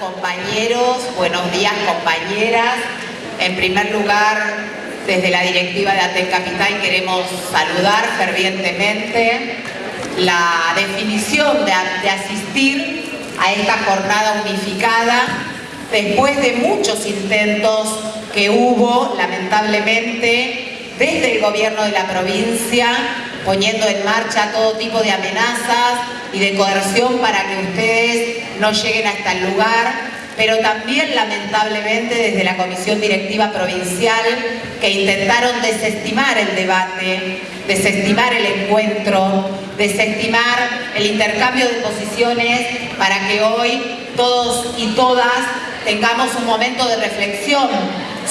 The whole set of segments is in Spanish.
compañeros, buenos días compañeras. En primer lugar, desde la directiva de ATEN Capital queremos saludar fervientemente la definición de, de asistir a esta jornada unificada después de muchos intentos que hubo, lamentablemente, desde el gobierno de la provincia, poniendo en marcha todo tipo de amenazas y de coerción para que ustedes no lleguen hasta el lugar, pero también lamentablemente desde la Comisión Directiva Provincial que intentaron desestimar el debate, desestimar el encuentro, desestimar el intercambio de posiciones para que hoy todos y todas tengamos un momento de reflexión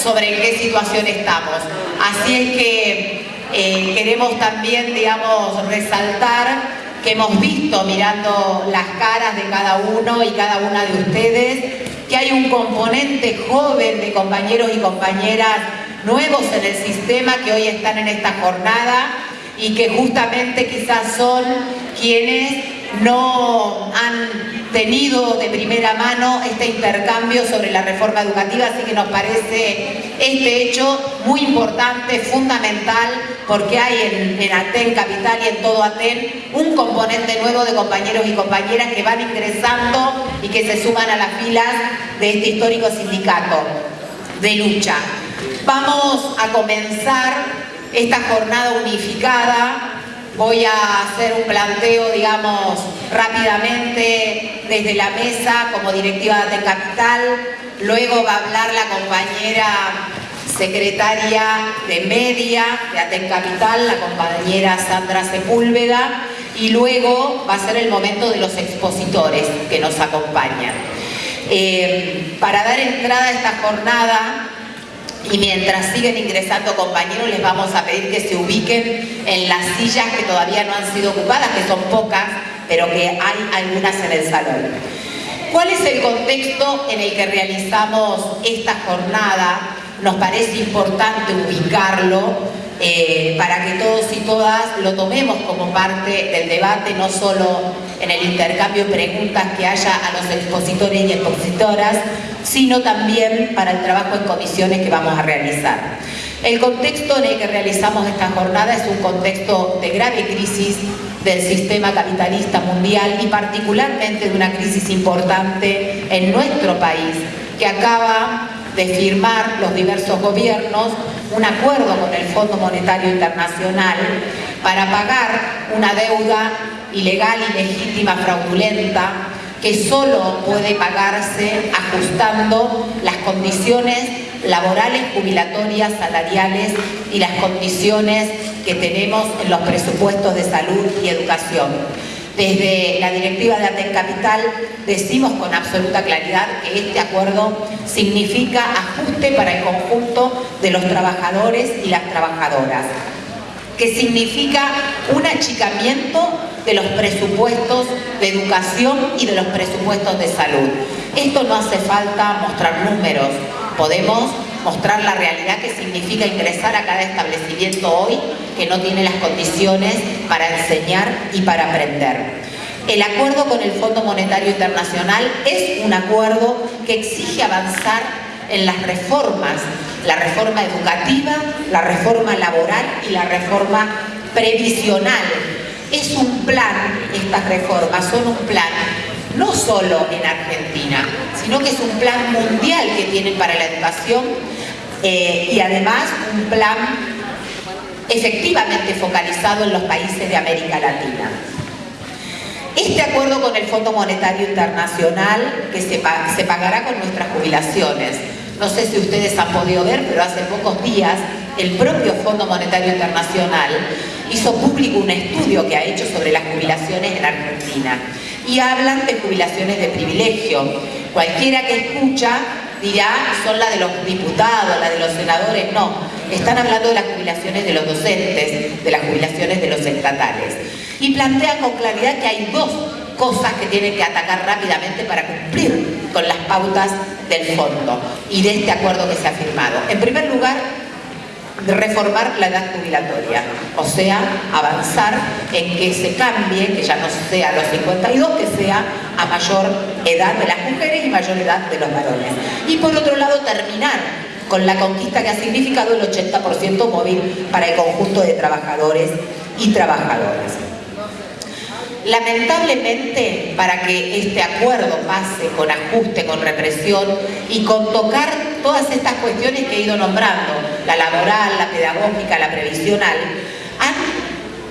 sobre en qué situación estamos. Así es que eh, queremos también, digamos, resaltar que hemos visto mirando las caras de cada uno y cada una de ustedes, que hay un componente joven de compañeros y compañeras nuevos en el sistema que hoy están en esta jornada y que justamente quizás son quienes no han tenido de primera mano este intercambio sobre la reforma educativa, así que nos parece este hecho muy importante, fundamental, porque hay en, Aten Capital y en todo Aten un componente nuevo de compañeros y compañeras que van ingresando y que se suman a las filas de este histórico sindicato de lucha. Vamos a comenzar esta jornada unificada Voy a hacer un planteo, digamos, rápidamente desde la mesa como directiva de Capital. Luego va a hablar la compañera secretaria de Media de Aten Capital, la compañera Sandra Sepúlveda, y luego va a ser el momento de los expositores que nos acompañan. Eh, para dar entrada a esta jornada, y mientras siguen ingresando compañeros les vamos a pedir que se ubiquen en las sillas que todavía no han sido ocupadas, que son pocas, pero que hay algunas en el salón. ¿Cuál es el contexto en el que realizamos esta jornada? Nos parece importante ubicarlo eh, para que todos y todas lo tomemos como parte del debate, no solo en el intercambio de preguntas que haya a los expositores y expositoras, sino también para el trabajo en comisiones que vamos a realizar. El contexto en el que realizamos esta jornada es un contexto de grave crisis del sistema capitalista mundial y particularmente de una crisis importante en nuestro país que acaba de firmar los diversos gobiernos un acuerdo con el Fondo Monetario Internacional para pagar una deuda ilegal, ilegítima, fraudulenta, que solo puede pagarse ajustando las condiciones laborales, jubilatorias, salariales y las condiciones que tenemos en los presupuestos de salud y educación. Desde la directiva de Aten Capital decimos con absoluta claridad que este acuerdo significa ajuste para el conjunto de los trabajadores y las trabajadoras, que significa un achicamiento de los presupuestos de educación y de los presupuestos de salud. Esto no hace falta mostrar números, podemos mostrar la realidad que significa ingresar a cada establecimiento hoy que no tiene las condiciones para enseñar y para aprender. El acuerdo con el Fondo Monetario Internacional es un acuerdo que exige avanzar en las reformas, la reforma educativa, la reforma laboral y la reforma previsional. Es un plan, estas reformas son un plan no solo en Argentina, sino que es un plan mundial que tienen para la educación eh, y además un plan efectivamente focalizado en los países de América Latina. Este acuerdo con el Fondo Monetario Internacional que se, se pagará con nuestras jubilaciones. No sé si ustedes han podido ver, pero hace pocos días el propio Fondo Monetario Internacional hizo público un estudio que ha hecho sobre las jubilaciones en Argentina y hablan de jubilaciones de privilegio. Cualquiera que escucha dirá, son las de los diputados, las de los senadores, no. Están hablando de las jubilaciones de los docentes, de las jubilaciones de los estatales. Y plantean con claridad que hay dos cosas que tienen que atacar rápidamente para cumplir con las pautas del fondo y de este acuerdo que se ha firmado. En primer lugar, reformar la edad jubilatoria, o sea, avanzar en que se cambie, que ya no sea a los 52, que sea a mayor edad de las mujeres y mayor edad de los varones. Y por otro lado, terminar con la conquista que ha significado el 80% móvil para el conjunto de trabajadores y trabajadoras. Lamentablemente, para que este acuerdo pase con ajuste, con represión y con tocar todas estas cuestiones que he ido nombrando, la laboral, la pedagógica, la previsional,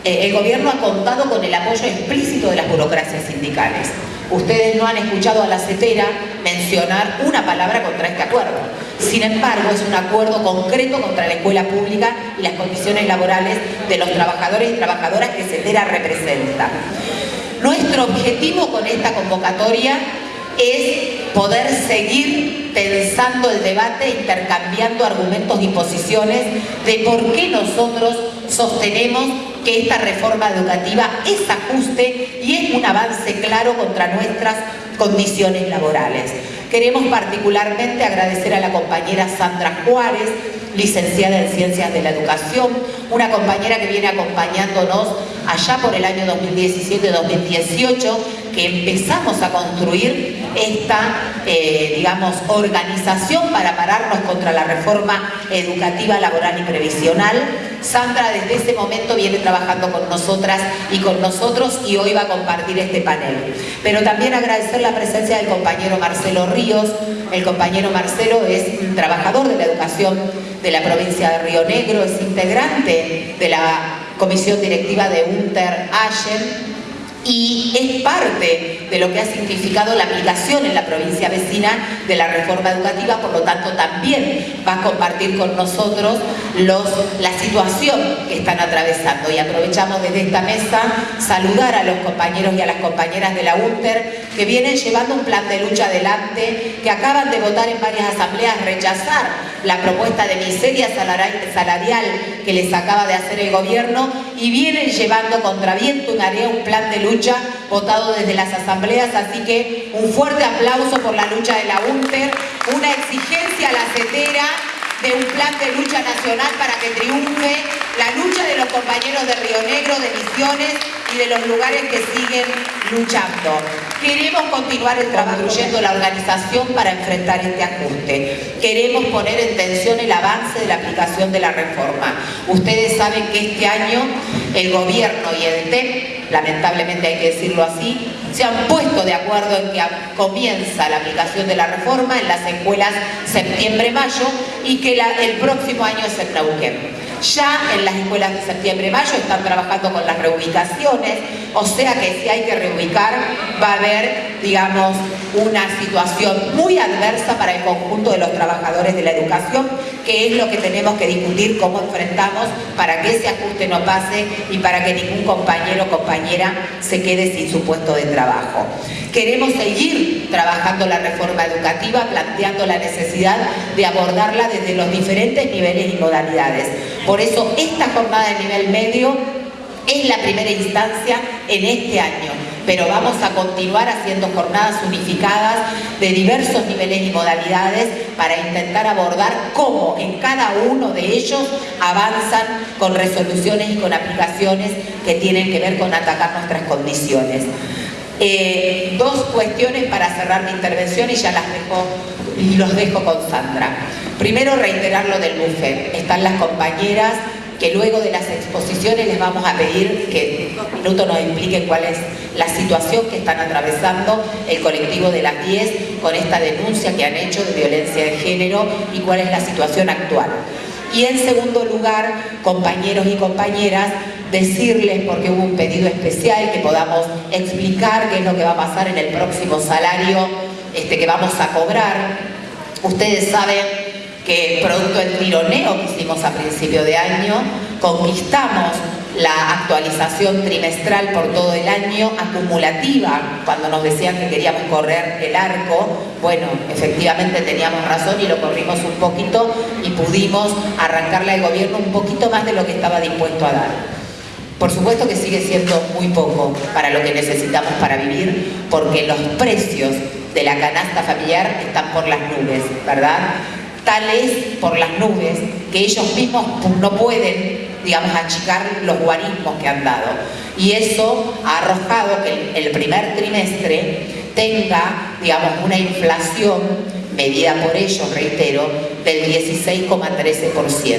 eh, el gobierno ha contado con el apoyo explícito de las burocracias sindicales. Ustedes no han escuchado a la CETERA mencionar una palabra contra este acuerdo. Sin embargo, es un acuerdo concreto contra la escuela pública y las condiciones laborales de los trabajadores y trabajadoras que CETERA representa. Nuestro objetivo con esta convocatoria es poder seguir pensando el debate, intercambiando argumentos y posiciones de por qué nosotros sostenemos que esta reforma educativa es ajuste y es un avance claro contra nuestras condiciones laborales. Queremos particularmente agradecer a la compañera Sandra Juárez, licenciada en Ciencias de la Educación, una compañera que viene acompañándonos allá por el año 2017-2018, que empezamos a construir esta, eh, digamos, organización para pararnos contra la reforma educativa, laboral y previsional. Sandra desde ese momento viene trabajando con nosotras y con nosotros y hoy va a compartir este panel. Pero también agradecer la presencia del compañero Marcelo Ríos. El compañero Marcelo es trabajador de la educación de la provincia de Río Negro, es integrante de la comisión directiva de Unter y es parte de lo que ha significado la aplicación en la provincia vecina de la reforma educativa, por lo tanto también va a compartir con nosotros la situación que están atravesando. Y aprovechamos desde esta mesa saludar a los compañeros y a las compañeras de la UNTER que vienen llevando un plan de lucha adelante, que acaban de votar en varias asambleas rechazar la propuesta de miseria salarial que les acaba de hacer el gobierno y vienen llevando contra viento y marea un plan de lucha votado desde las asambleas, así que un fuerte aplauso por la lucha de la UNTER, una exigencia a la CETERA de un plan de lucha nacional para que triunfe la lucha de los compañeros de Río Negro, de Misiones y de los lugares que siguen luchando. Queremos continuar el la organización para enfrentar este ajuste. Queremos poner en tensión el avance de la aplicación de la reforma. Ustedes saben que este año el gobierno y el TEP, lamentablemente hay que decirlo así, se han puesto de acuerdo en que comienza la aplicación de la reforma en las escuelas septiembre-mayo y que el próximo año es el Neuquén. Ya en las escuelas de septiembre-mayo están trabajando con las reubicaciones, o sea que si hay que reubicar va a haber, digamos, una situación muy adversa para el conjunto de los trabajadores de la educación, que es lo que tenemos que discutir, cómo enfrentamos para que ese ajuste no pase y para que ningún compañero o compañera se quede sin su puesto de trabajo. Queremos seguir trabajando la reforma educativa, planteando la necesidad de abordarla desde los diferentes niveles y modalidades. Por eso esta jornada de nivel medio es la primera instancia en este año, pero vamos a continuar haciendo jornadas unificadas de diversos niveles y modalidades para intentar abordar cómo en cada uno de ellos avanzan con resoluciones y con aplicaciones que tienen que ver con atacar nuestras condiciones. Eh, dos cuestiones para cerrar mi intervención y ya las dejo los dejo con Sandra. Primero, reiterar lo del buffet. Están las compañeras que luego de las exposiciones les vamos a pedir que en un minuto nos expliquen cuál es la situación que están atravesando el colectivo de las 10 con esta denuncia que han hecho de violencia de género y cuál es la situación actual. Y en segundo lugar, compañeros y compañeras, decirles, porque hubo un pedido especial, que podamos explicar qué es lo que va a pasar en el próximo salario este, que vamos a cobrar. Ustedes saben que producto del tironeo que hicimos a principio de año, conquistamos la actualización trimestral por todo el año, acumulativa, cuando nos decían que queríamos correr el arco, bueno, efectivamente teníamos razón y lo corrimos un poquito y pudimos arrancarle al gobierno un poquito más de lo que estaba dispuesto a dar. Por supuesto que sigue siendo muy poco para lo que necesitamos para vivir, porque los precios de la canasta familiar están por las nubes, ¿verdad? Tal es por las nubes que ellos mismos no pueden, digamos, achicar los guarismos que han dado. Y eso ha arrojado que el primer trimestre tenga, digamos, una inflación medida por ellos, reitero, del 16,13%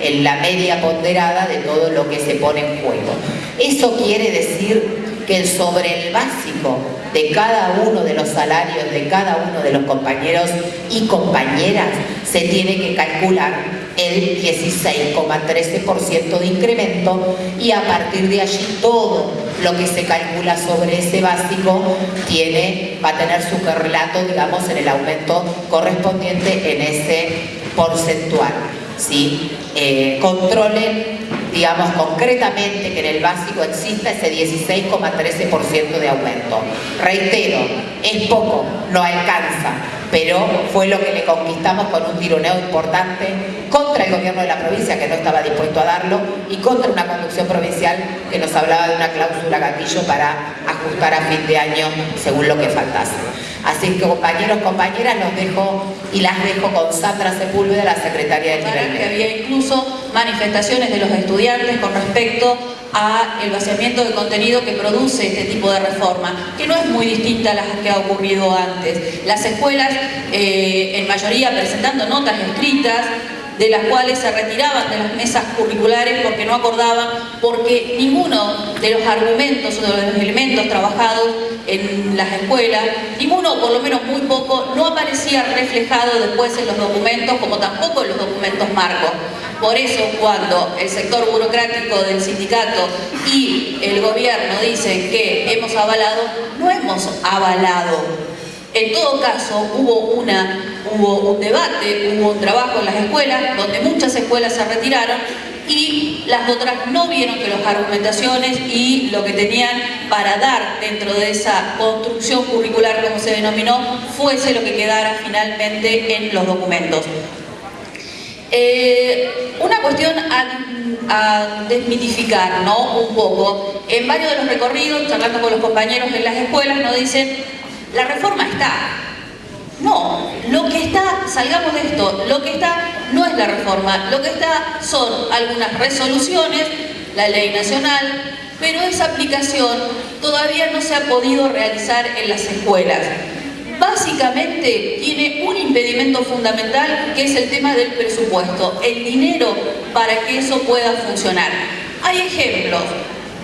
en la media ponderada de todo lo que se pone en juego. Eso quiere decir que sobre el básico de cada uno de los salarios de cada uno de los compañeros y compañeras se tiene que calcular el 16,13% de incremento y a partir de allí todo lo que se calcula sobre ese básico tiene, va a tener su correlato, digamos, en el aumento correspondiente en ese porcentual. ¿sí? Eh, controlen digamos concretamente que en el básico exista ese 16,13% de aumento. Reitero, es poco, no alcanza, pero fue lo que le conquistamos con un tironeo importante contra el gobierno de la provincia que no estaba dispuesto a darlo y contra una conducción provincial que nos hablaba de una cláusula gatillo para ajustar a fin de año según lo que faltase. Así que compañeros, compañeras, los dejo y las dejo con Sandra Sepúlveda, la secretaria de nivel que había incluso manifestaciones de los estudiantes con respecto al vaciamiento de contenido que produce este tipo de reforma, que no es muy distinta a las que ha ocurrido antes. Las escuelas, eh, en mayoría presentando notas escritas, de las cuales se retiraban de las mesas curriculares porque no acordaban, porque ninguno de los argumentos o de los elementos trabajados en las escuelas, ninguno, por lo menos muy poco, no aparecía reflejado después en los documentos, como tampoco en los documentos marcos. Por eso cuando el sector burocrático del sindicato y el gobierno dicen que hemos avalado, no hemos avalado en todo caso, hubo, una, hubo un debate, hubo un trabajo en las escuelas, donde muchas escuelas se retiraron y las otras no vieron que las argumentaciones y lo que tenían para dar dentro de esa construcción curricular, como se denominó, fuese lo que quedara finalmente en los documentos. Eh, una cuestión a, desmitificar, ¿no? Un poco. En varios de los recorridos, charlando con los compañeros en las escuelas, nos dicen la reforma está. No, lo que está, salgamos de esto, lo que está no es la reforma, lo que está son algunas resoluciones, la ley nacional, pero esa aplicación todavía no se ha podido realizar en las escuelas. Básicamente tiene un impedimento fundamental que es el tema del presupuesto, el dinero para que eso pueda funcionar. Hay ejemplos,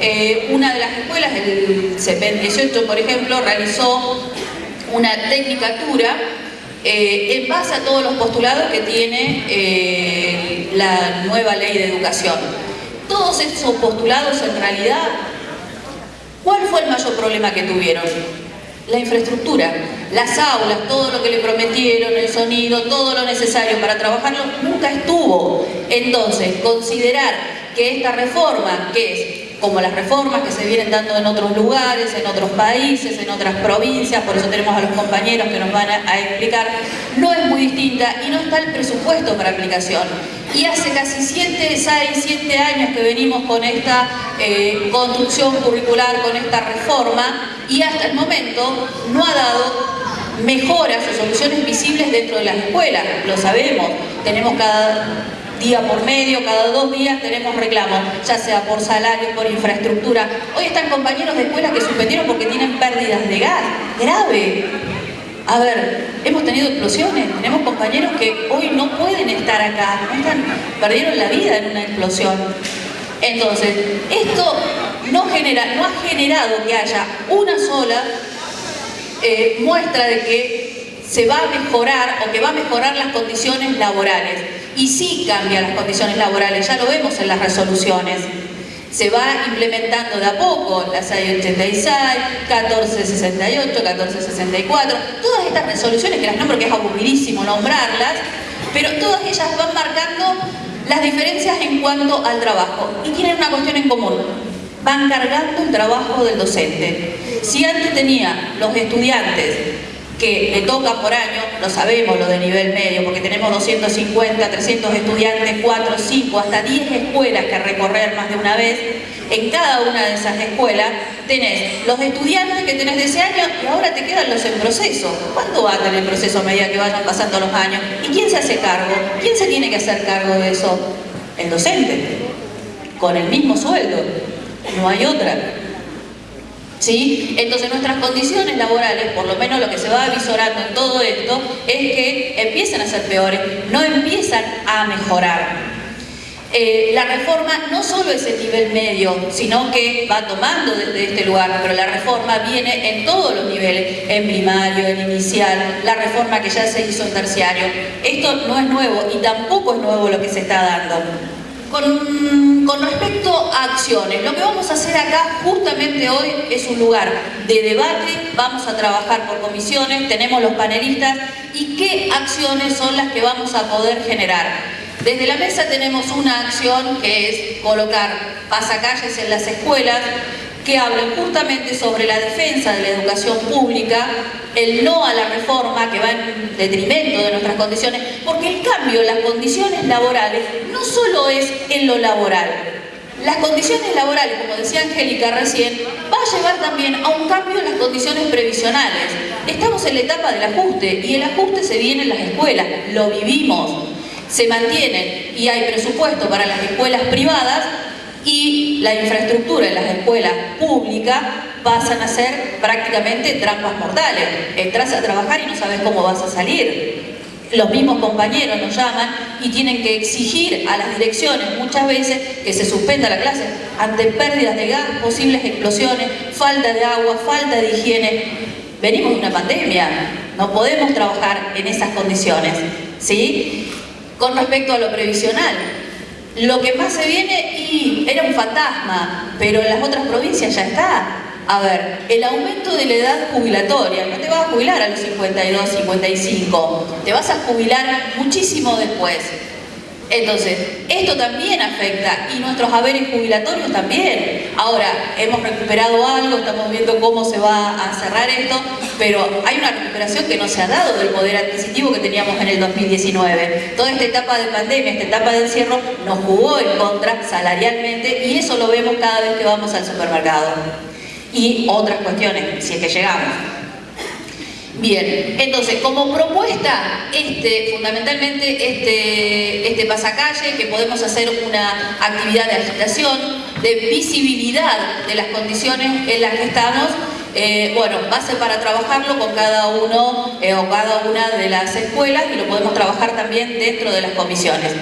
eh, una de las escuelas, el CEPEN 18 por ejemplo, realizó una tecnicatura eh, en base a todos los postulados que tiene eh, la nueva ley de educación. Todos esos postulados en realidad, ¿cuál fue el mayor problema que tuvieron? La infraestructura, las aulas, todo lo que le prometieron, el sonido, todo lo necesario para trabajarlo, nunca estuvo. Entonces, considerar que esta reforma, que es como las reformas que se vienen dando en otros lugares, en otros países, en otras provincias, por eso tenemos a los compañeros que nos van a, explicar, no es muy distinta y no está el presupuesto para aplicación. Y hace casi 7, 6, 7 años que venimos con esta eh, construcción curricular, con esta reforma, y hasta el momento no ha dado mejoras o soluciones visibles dentro de las escuelas, lo sabemos, tenemos cada día por medio, cada dos días tenemos reclamos, ya sea por salario, por infraestructura. Hoy están compañeros de escuela que suspendieron porque tienen pérdidas de gas, grave. A ver, hemos tenido explosiones, tenemos compañeros que hoy no pueden estar acá, perdieron la vida en una explosión. Entonces, esto no, genera, no ha generado que haya una sola eh, muestra de que se va a mejorar o que va a mejorar las condiciones laborales y sí cambia las condiciones laborales, ya lo vemos en las resoluciones. Se va implementando de a poco la 686, 1468, 1464, todas estas resoluciones que las nombro que es aburridísimo nombrarlas, pero todas ellas van marcando las diferencias en cuanto al trabajo y tienen una cuestión en común, van cargando el trabajo del docente. Si antes tenía los estudiantes que le toca por año, lo sabemos lo de nivel medio, porque tenemos 250, 300 estudiantes, 4, 5, hasta 10 escuelas que recorrer más de una vez, en cada una de esas escuelas tenés los estudiantes que tenés de ese año y ahora te quedan los en proceso. ¿Cuánto va a tener el proceso a medida que vayan pasando los años? ¿Y quién se hace cargo? ¿Quién se tiene que hacer cargo de eso? El docente, con el mismo sueldo. No hay otra. ¿Sí? Entonces nuestras condiciones laborales, por lo menos lo que se va avisorando en todo esto, es que empiezan a ser peores, no empiezan a mejorar. Eh, la reforma no solo es el nivel medio, sino que va tomando desde este lugar, pero la reforma viene en todos los niveles, en primario, en inicial, la reforma que ya se hizo en terciario. Esto no es nuevo y tampoco es nuevo lo que se está dando. Con, respecto a acciones, lo que vamos a hacer acá justamente hoy es un lugar de debate, vamos a trabajar por comisiones, tenemos los panelistas y qué acciones son las que vamos a poder generar. Desde la mesa tenemos una acción que es colocar pasacalles en las escuelas que hablan justamente sobre la defensa de la educación pública, el no a la reforma que va en detrimento de nuestras condiciones, porque el cambio en las condiciones laborales no solo es en lo laboral, las condiciones laborales, como decía Angélica recién, va a llevar también a un cambio en las condiciones previsionales. Estamos en la etapa del ajuste y el ajuste se viene en las escuelas, lo vivimos se mantienen y hay presupuesto para las escuelas privadas y la infraestructura en las escuelas públicas pasan a ser prácticamente trampas mortales. Entras a trabajar y no sabes cómo vas a salir. Los mismos compañeros nos llaman y tienen que exigir a las direcciones muchas veces que se suspenda la clase ante pérdidas de gas, posibles explosiones, falta de agua, falta de higiene. Venimos de una pandemia, no podemos trabajar en esas condiciones. ¿sí? Con respecto a lo previsional, lo que más se viene y era un fantasma, pero en las otras provincias ya está. A ver, el aumento de la edad jubilatoria, no te vas a jubilar a los 52, 55, te vas a jubilar muchísimo después. Entonces, esto también afecta y nuestros haberes jubilatorios también. Ahora, hemos recuperado algo, estamos viendo cómo se va a cerrar esto, pero hay una recuperación que no se ha dado del poder adquisitivo que teníamos en el 2019. Toda esta etapa de pandemia, esta etapa de encierro, nos jugó en contra salarialmente y eso lo vemos cada vez que vamos al supermercado. Y otras cuestiones, si es que llegamos. Bien, entonces como propuesta, este, fundamentalmente este, este pasacalle, que podemos hacer una actividad de agitación, de visibilidad de las condiciones en las que estamos, eh, bueno, base para trabajarlo con cada uno eh, o cada una de las escuelas y lo podemos trabajar también dentro de las comisiones.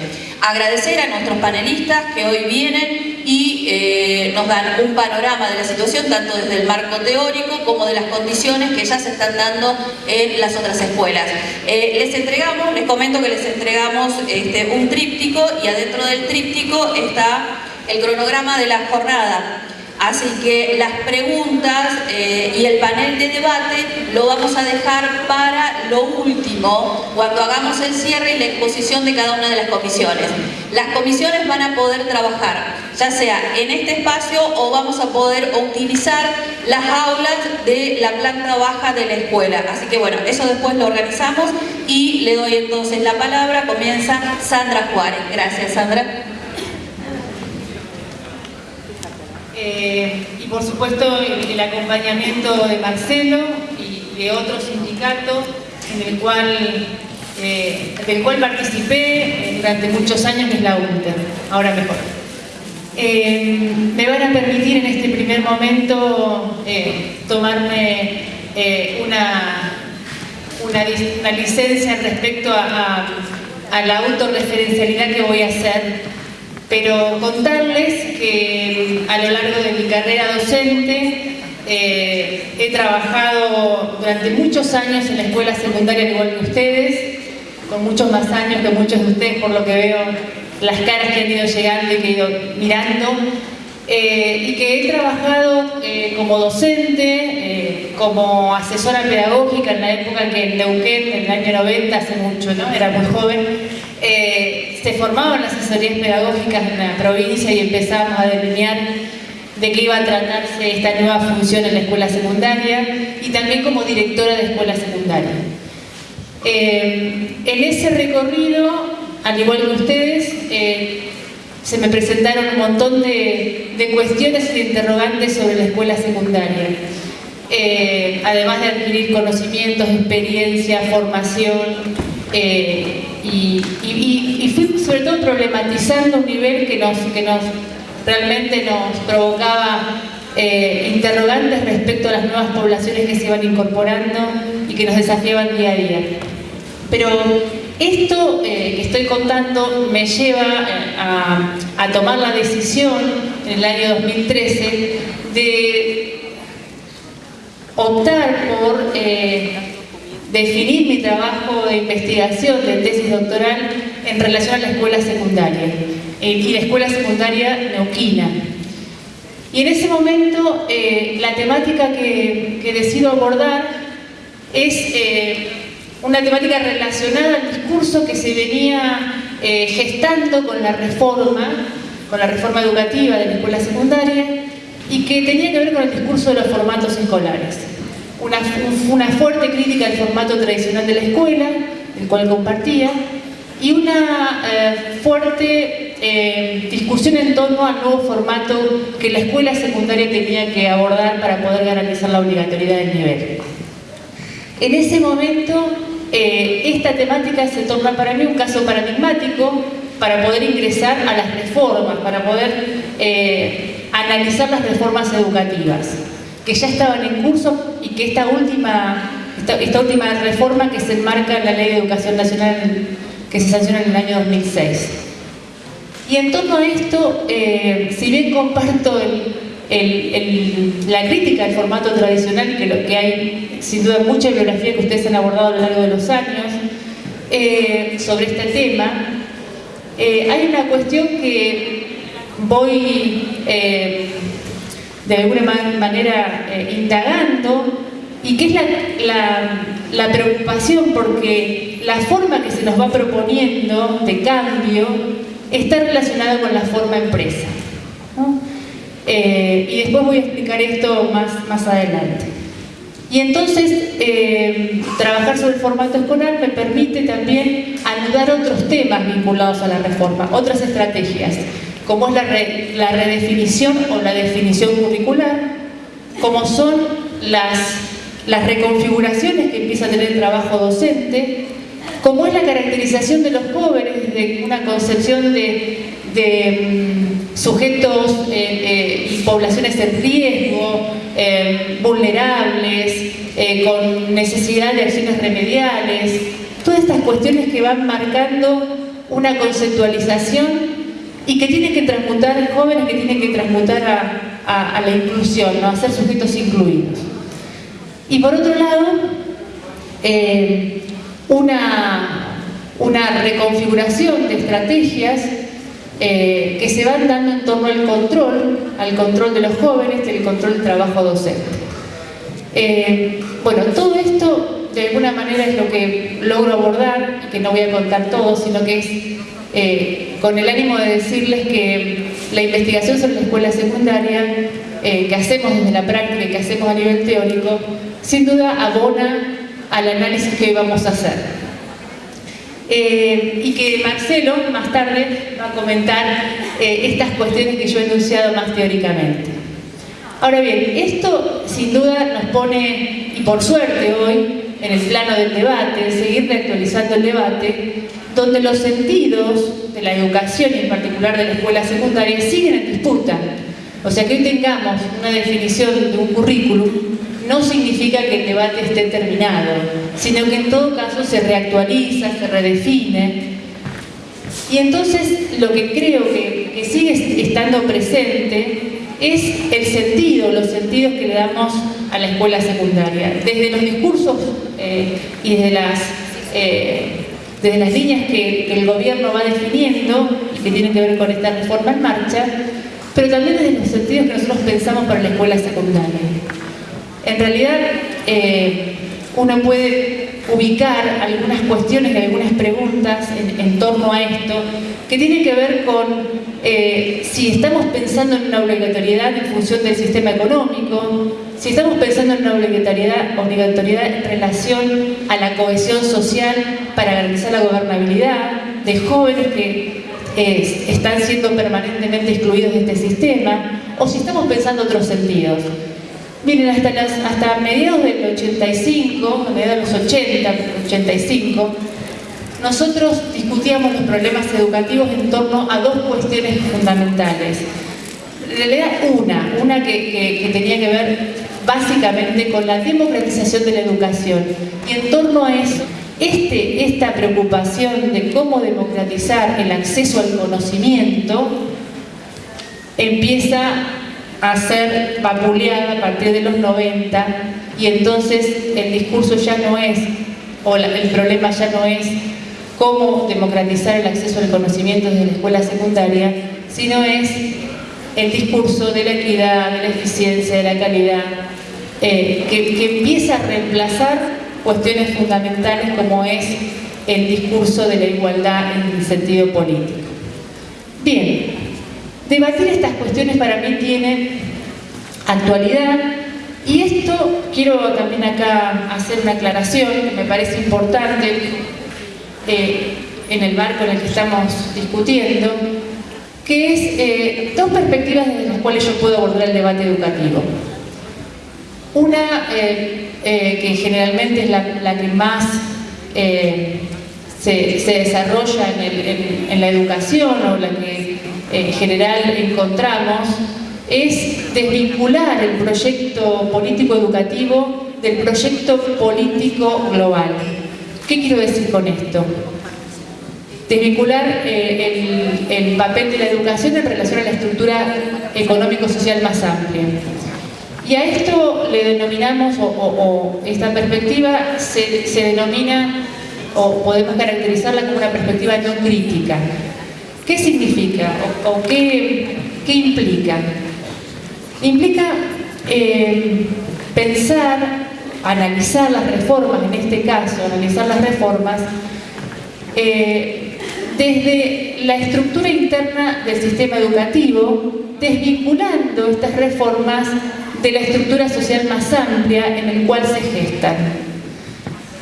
Agradecer a nuestros panelistas que hoy vienen y eh, nos dan un panorama de la situación, tanto desde el marco teórico como de las condiciones que ya se están dando en las otras escuelas. les entregamos, les comento que les entregamos este, un tríptico y adentro del tríptico está el cronograma de la jornada. Así que las preguntas eh, y el panel de debate lo vamos a dejar para lo último, cuando hagamos el cierre y la exposición de cada una de las comisiones. Las comisiones van a poder trabajar, ya sea en este espacio o vamos a poder utilizar las aulas de la planta baja de la escuela. Así que bueno, eso después lo organizamos y le doy entonces la palabra, comienza Sandra Juárez. Gracias Sandra. Eh, y por supuesto el, acompañamiento de Marcelo y de otro sindicato en el cual, eh, del cual participé eh, durante muchos años, que es la UNTER, ahora mejor. me van a permitir en este primer momento tomarme una, una, licencia respecto a, a la autorreferencialidad que voy a hacer pero contarles que a lo largo de mi carrera docente eh, he trabajado durante muchos años en la escuela secundaria igual que ustedes, con muchos más años que muchos de ustedes por lo que veo las caras que han ido llegando y que he ido mirando, eh, y que he trabajado eh, como docente, como asesora pedagógica en la época que en Neuquén, en el año 90, hace mucho, ¿no? era muy joven, se formaban las asesorías pedagógicas en la provincia y empezamos a delinear de qué iba a tratarse esta nueva función en la escuela secundaria y también como directora de escuela secundaria. Eh, en ese recorrido, al igual que ustedes, eh, se me presentaron un montón de, cuestiones y de interrogantes sobre la escuela secundaria. Eh, además de adquirir conocimientos, experiencia, formación, eh, y, fui sobre todo problematizando un nivel que nos, que nos realmente nos provocaba eh, interrogantes respecto a las nuevas poblaciones que se iban incorporando y que nos desafiaban día a día. Pero esto eh, que estoy contando me lleva a, tomar la decisión en el año 2013 de optar por definir mi trabajo de investigación de tesis doctoral en relación a la escuela secundaria y la escuela secundaria neuquina. Y en ese momento eh, la temática que, decido abordar es eh, una temática relacionada al discurso que se venía eh, gestando con la reforma, con la reforma educativa de la escuela secundaria y que tenía que ver con el discurso de los formatos escolares. Una, fuerte crítica al formato tradicional de la escuela, el cual compartía, y una fuerte eh, discusión en torno al nuevo formato que la escuela secundaria tenía que abordar para poder garantizar la obligatoriedad del nivel. En ese momento, eh, esta temática se torna para mí un caso paradigmático para poder ingresar a las reformas, para poder eh, analizar las reformas educativas, que ya estaban en curso y que esta última, esta última reforma que se enmarca en la Ley de Educación Nacional que se sanciona en el año 2006. Y en torno a esto, eh, si bien comparto la crítica al formato tradicional, que lo que hay sin duda mucha bibliografía que ustedes han abordado a lo largo de los años, eh, sobre este tema, eh, hay una cuestión que voy de alguna manera indagando y que es la, preocupación porque la forma que se nos va proponiendo de cambio está relacionado con la forma empresa. Eh, y después voy a explicar esto más, más adelante. Y entonces, eh, trabajar sobre el formato escolar me permite también anudar otros temas vinculados a la reforma, otras estrategias, como es la, redefinición o la definición curricular, como son las, reconfiguraciones que empieza a tener el trabajo docente, como es la caracterización de los jóvenes de una concepción de, mm, sujetos eh, eh, poblaciones en riesgo, eh, vulnerables, con necesidad de acciones remediales, todas estas cuestiones que van marcando una conceptualización y que tienen que transmutar, jóvenes que tienen que transmutar a, la inclusión, a ser sujetos incluidos. Y por otro lado, una, una reconfiguración de estrategias eh, que se van dando en torno al control, al control de los jóvenes, el control del trabajo docente. Eh, bueno, todo esto de alguna manera es lo que logro abordar, y que no voy a contar todo, sino que es eh, con el ánimo de decirles que la investigación sobre la escuela secundaria que hacemos desde la práctica y que hacemos a nivel teórico, sin duda abona al análisis que hoy vamos a hacer. Eh, y que Marcelo más tarde va a comentar eh, estas cuestiones que yo he enunciado más teóricamente. Ahora bien, esto sin duda nos pone, y por suerte hoy, en el plano del debate, seguir reactualizando el debate, donde los sentidos de la educación y en particular de la escuela secundaria siguen en disputa. O sea que hoy tengamos una definición de un currículum no significa que el debate esté terminado, sino que en todo caso se reactualiza, se redefine. Y entonces lo que creo que, sigue estando presente es el sentido, los sentidos que le damos a la escuela secundaria. Desde los discursos eh, y desde las, eh, desde las líneas que, el gobierno va definiendo que tienen que ver con esta reforma en marcha, pero también desde los sentidos que nosotros pensamos para la escuela secundaria. En realidad, eh, uno puede ubicar algunas cuestiones y algunas preguntas en, torno a esto que tienen que ver con eh, si estamos pensando en una obligatoriedad en función del sistema económico, si estamos pensando en una obligatoriedad, obligatoriedad en relación a la cohesión social para garantizar la gobernabilidad de jóvenes que están siendo permanentemente excluidos de este sistema, o si estamos pensando otros sentidos. Miren, hasta, hasta mediados del 85, mediados de los 80, 85, nosotros discutíamos los problemas educativos en torno a dos cuestiones fundamentales. En realidad una, una que, tenía que ver básicamente con la democratización de la educación. Y en torno a eso, este, esta preocupación de cómo democratizar el acceso al conocimiento empieza a ser vapuleada a partir de los 90 y entonces el discurso ya no es, o el problema ya no es cómo democratizar el acceso al conocimiento desde la escuela secundaria, sino es el discurso de la equidad, de la eficiencia, de la calidad, eh, que, empieza a reemplazar cuestiones fundamentales como es el discurso de la igualdad en el sentido político. Bien, debatir estas cuestiones para mí tiene actualidad y esto quiero también acá hacer una aclaración que me parece importante eh, en el marco en el que estamos discutiendo, que es eh, dos perspectivas desde las cuales yo puedo abordar el debate educativo. Una eh, que generalmente es la, que más se, desarrolla en, la educación o la que en general encontramos, es desvincular el proyecto político educativo del proyecto político global. ¿Qué quiero decir con esto? Desvincular eh, el, papel de la educación en relación a la estructura económico-social más amplia. Y a esto le denominamos, o, esta perspectiva se, denomina, o podemos caracterizarla como una perspectiva no crítica. ¿Qué significa o, qué, implica? Implica eh, pensar analizar las reformas, en este caso, analizar las reformas, eh, desde la estructura interna del sistema educativo, desvinculando estas reformas de la estructura social más amplia en el cual se gestan.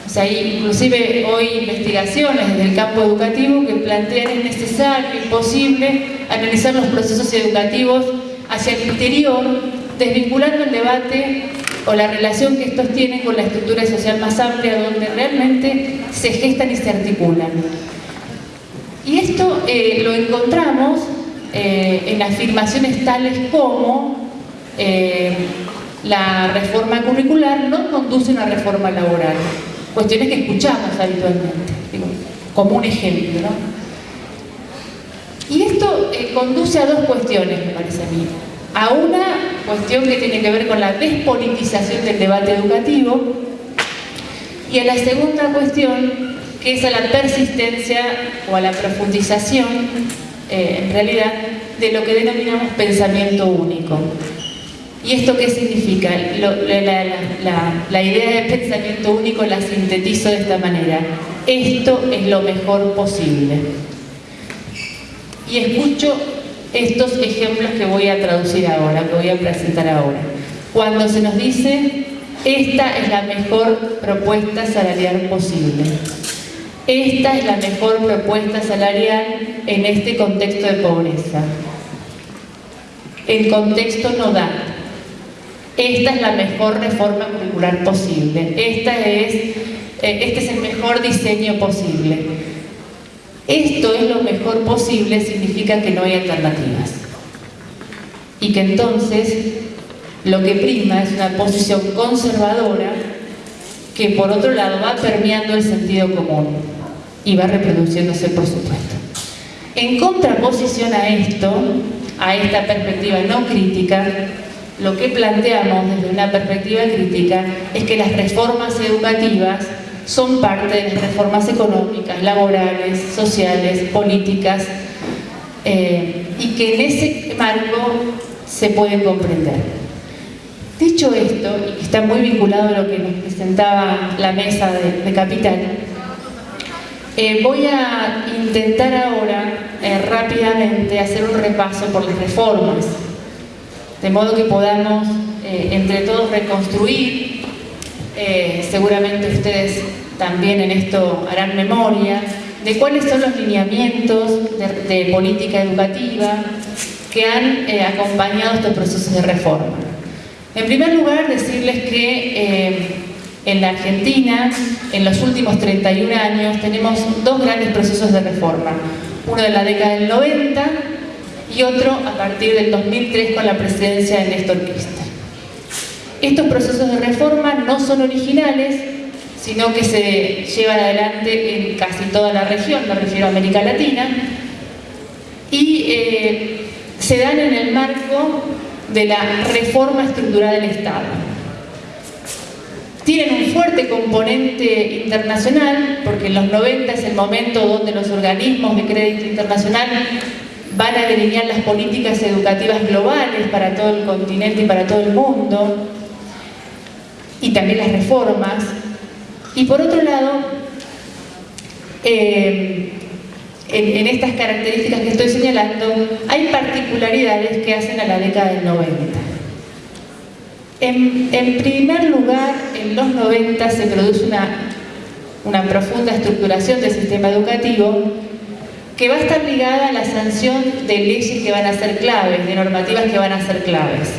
O sea, hay inclusive hoy investigaciones desde el campo educativo que plantean es necesario, imposible, analizar los procesos educativos hacia el interior, desvinculando el debate o la relación que estos tienen con la estructura social más amplia donde realmente se gestan y se articulan. Y esto eh, lo encontramos eh, en afirmaciones tales como eh, la reforma curricular no conduce a una reforma laboral, cuestiones que escuchamos habitualmente, como un ejemplo. Y esto conduce a dos cuestiones, me parece a mí a una cuestión que tiene que ver con la despolitización del debate educativo y a la segunda cuestión que es a la persistencia o a la profundización, eh, en realidad, de lo que denominamos pensamiento único. ¿Y esto qué significa? la, idea de pensamiento único la sintetizo de esta manera. Esto es lo mejor posible. Y escucho estos ejemplos que voy a traducir ahora, que voy a presentar ahora. Cuando se nos dice, esta es la mejor propuesta salarial posible. Esta es la mejor propuesta salarial en este contexto de pobreza. El contexto no da. Esta es la mejor reforma curricular posible. Esta es, eh, este es el mejor diseño posible esto es lo mejor posible significa que no hay alternativas. Y que entonces lo que prima es una posición conservadora que por otro lado va permeando el sentido común y va reproduciéndose por supuesto. En contraposición a esto, a esta perspectiva no crítica, lo que planteamos desde una perspectiva crítica es que las reformas educativas son parte de las reformas económicas, laborales, sociales, políticas, eh, y que en ese marco se pueden comprender. Dicho esto, y que está muy vinculado a lo que nos presentaba la mesa de, Capital, eh, voy a intentar ahora eh, rápidamente hacer un repaso por las reformas, de modo que podamos entre todos reconstruir, seguramente ustedes también en esto harán memoria de cuáles son los lineamientos de, política educativa que han eh, acompañado estos procesos de reforma. En primer lugar, decirles que eh, en la Argentina, en los últimos 31 años, tenemos dos grandes procesos de reforma. Uno de la década del 90 y otro a partir del 2003 con la presidencia de Néstor Kirchner. Estos procesos de reforma no son originales, sino que se llevan adelante en casi toda la región, me refiero a América Latina, y eh, se dan en el marco de la reforma estructural del Estado. Tienen un fuerte componente internacional, porque en los 90 es el momento donde los organismos de crédito internacional van a delinear las políticas educativas globales para todo el continente y para todo el mundo, y también las reformas. Y por otro lado, eh, en, estas características que estoy señalando, hay particularidades que hacen a la década del 90. En, primer lugar, en los 90 se produce una, una profunda estructuración del sistema educativo que va a estar ligada a la sanción de leyes que van a ser claves, de normativas que van a ser claves,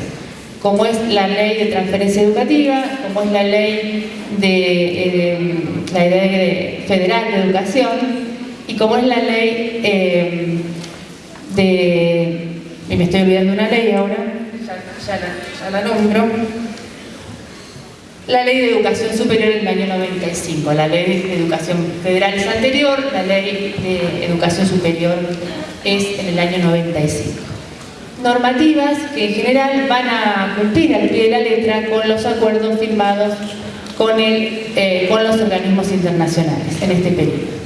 como es la ley de transferencia educativa, como es la ley de, eh, la ley federal de educación, y como es la ley eh, de... y me estoy olvidando una ley ahora, ya, la, nombro, la ley de educación superior del año 95, la ley de educación federal es anterior, la ley de educación superior es en el año 95. Normativas que en general van a cumplir al pie de la letra con los acuerdos firmados con, el, eh, con los organismos internacionales en este periodo.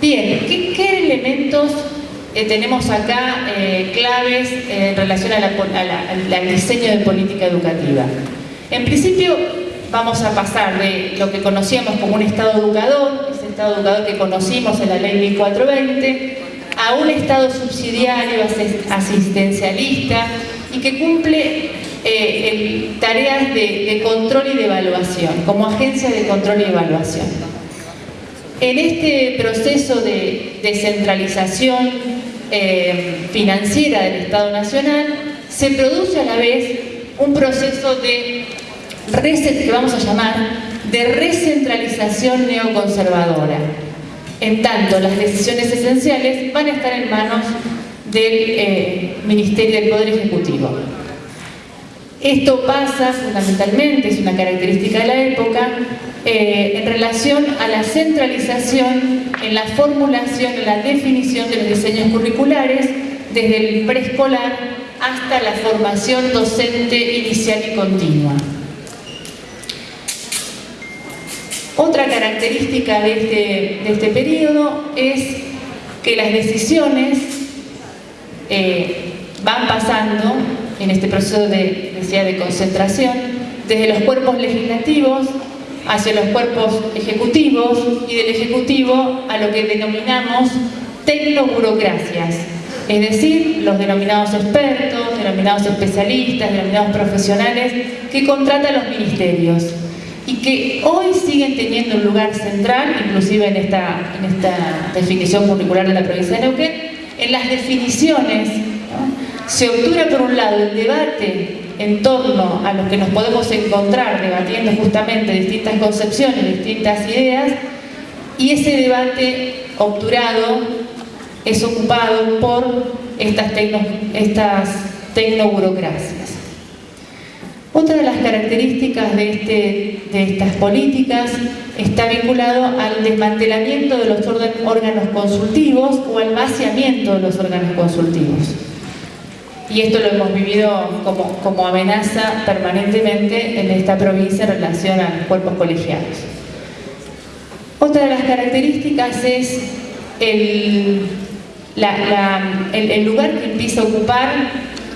Bien, ¿qué, elementos eh, tenemos acá eh, claves en relación al diseño de política educativa? En principio vamos a pasar de lo que conocíamos como un Estado educador, ese Estado educador que conocimos en la Ley 1420, a un Estado subsidiario, asistencialista y que cumple eh, tareas de control y de evaluación, como agencia de control y evaluación. En este proceso de descentralización eh, financiera del Estado Nacional se produce a la vez un proceso de que vamos a llamar de recentralización neoconservadora. En tanto, las decisiones esenciales van a estar en manos del eh, Ministerio del Poder Ejecutivo. Esto pasa fundamentalmente, es una característica de la época, eh, en relación a la centralización en la formulación, en la definición de los diseños curriculares, desde el preescolar hasta la formación docente inicial y continua. Otra característica de este, de este periodo es que las decisiones eh, van pasando en este proceso de, de concentración desde los cuerpos legislativos hacia los cuerpos ejecutivos y del ejecutivo a lo que denominamos tecnoburocracias, es decir, los denominados expertos, denominados especialistas, denominados profesionales que contratan los ministerios y que hoy siguen teniendo un lugar central, inclusive en esta, en esta definición curricular de la provincia de Neuquén, en las definiciones se obtura por un lado el debate en torno a lo que nos podemos encontrar debatiendo justamente distintas concepciones, distintas ideas, y ese debate obturado es ocupado por estas, tecno, estas tecnoburocracias. Otra de las características de, este, de estas políticas está vinculado al desmantelamiento de los órganos consultivos o al vaciamiento de los órganos consultivos y esto lo hemos vivido como, amenaza permanentemente en esta provincia en relación a los cuerpos colegiados. Otra de las características es el, lugar que empieza a ocupar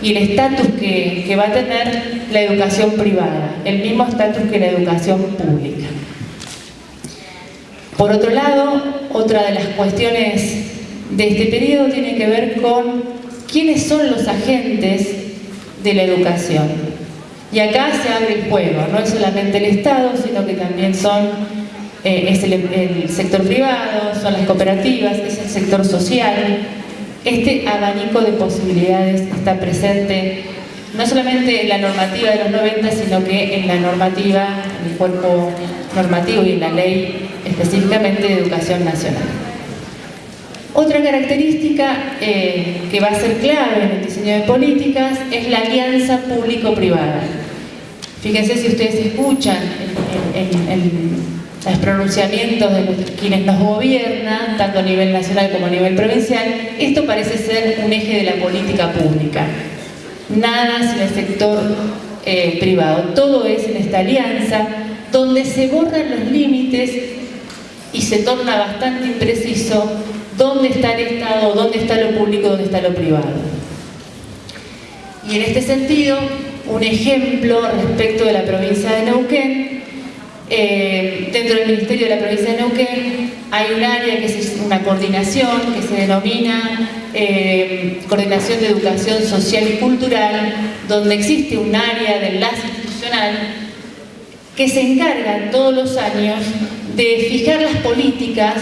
y el estatus que, que va a tener la educación privada, el mismo estatus que la educación pública. Por otro lado, otra de las cuestiones de este periodo tiene que ver con quiénes son los agentes de la educación. Y acá se abre el juego, no es solamente el Estado, sino que también son eh, es el, sector privado, son las cooperativas, es el sector social. Este abanico de posibilidades está presente no solamente en la normativa de los 90, sino que en la normativa, en el cuerpo normativo y en la ley específicamente de educación nacional. Otra característica eh, que va a ser clave en el diseño de políticas es la alianza público-privada. Fíjense si ustedes escuchan en, los pronunciamientos de quienes nos gobiernan, tanto a nivel nacional como a nivel provincial, esto parece ser un eje de la política pública. Nada sin el sector eh, privado. Todo es en esta alianza donde se borran los límites y se torna bastante impreciso dónde está el Estado, dónde está lo público, dónde está lo privado. Y en este sentido, un ejemplo respecto de la provincia de Neuquén, eh, dentro del Ministerio de la provincia de Neuquén hay un área que es una coordinación que se denomina eh, Coordinación de Educación Social y Cultural, donde existe un área de enlace institucional que se encarga todos los años de fijar las políticas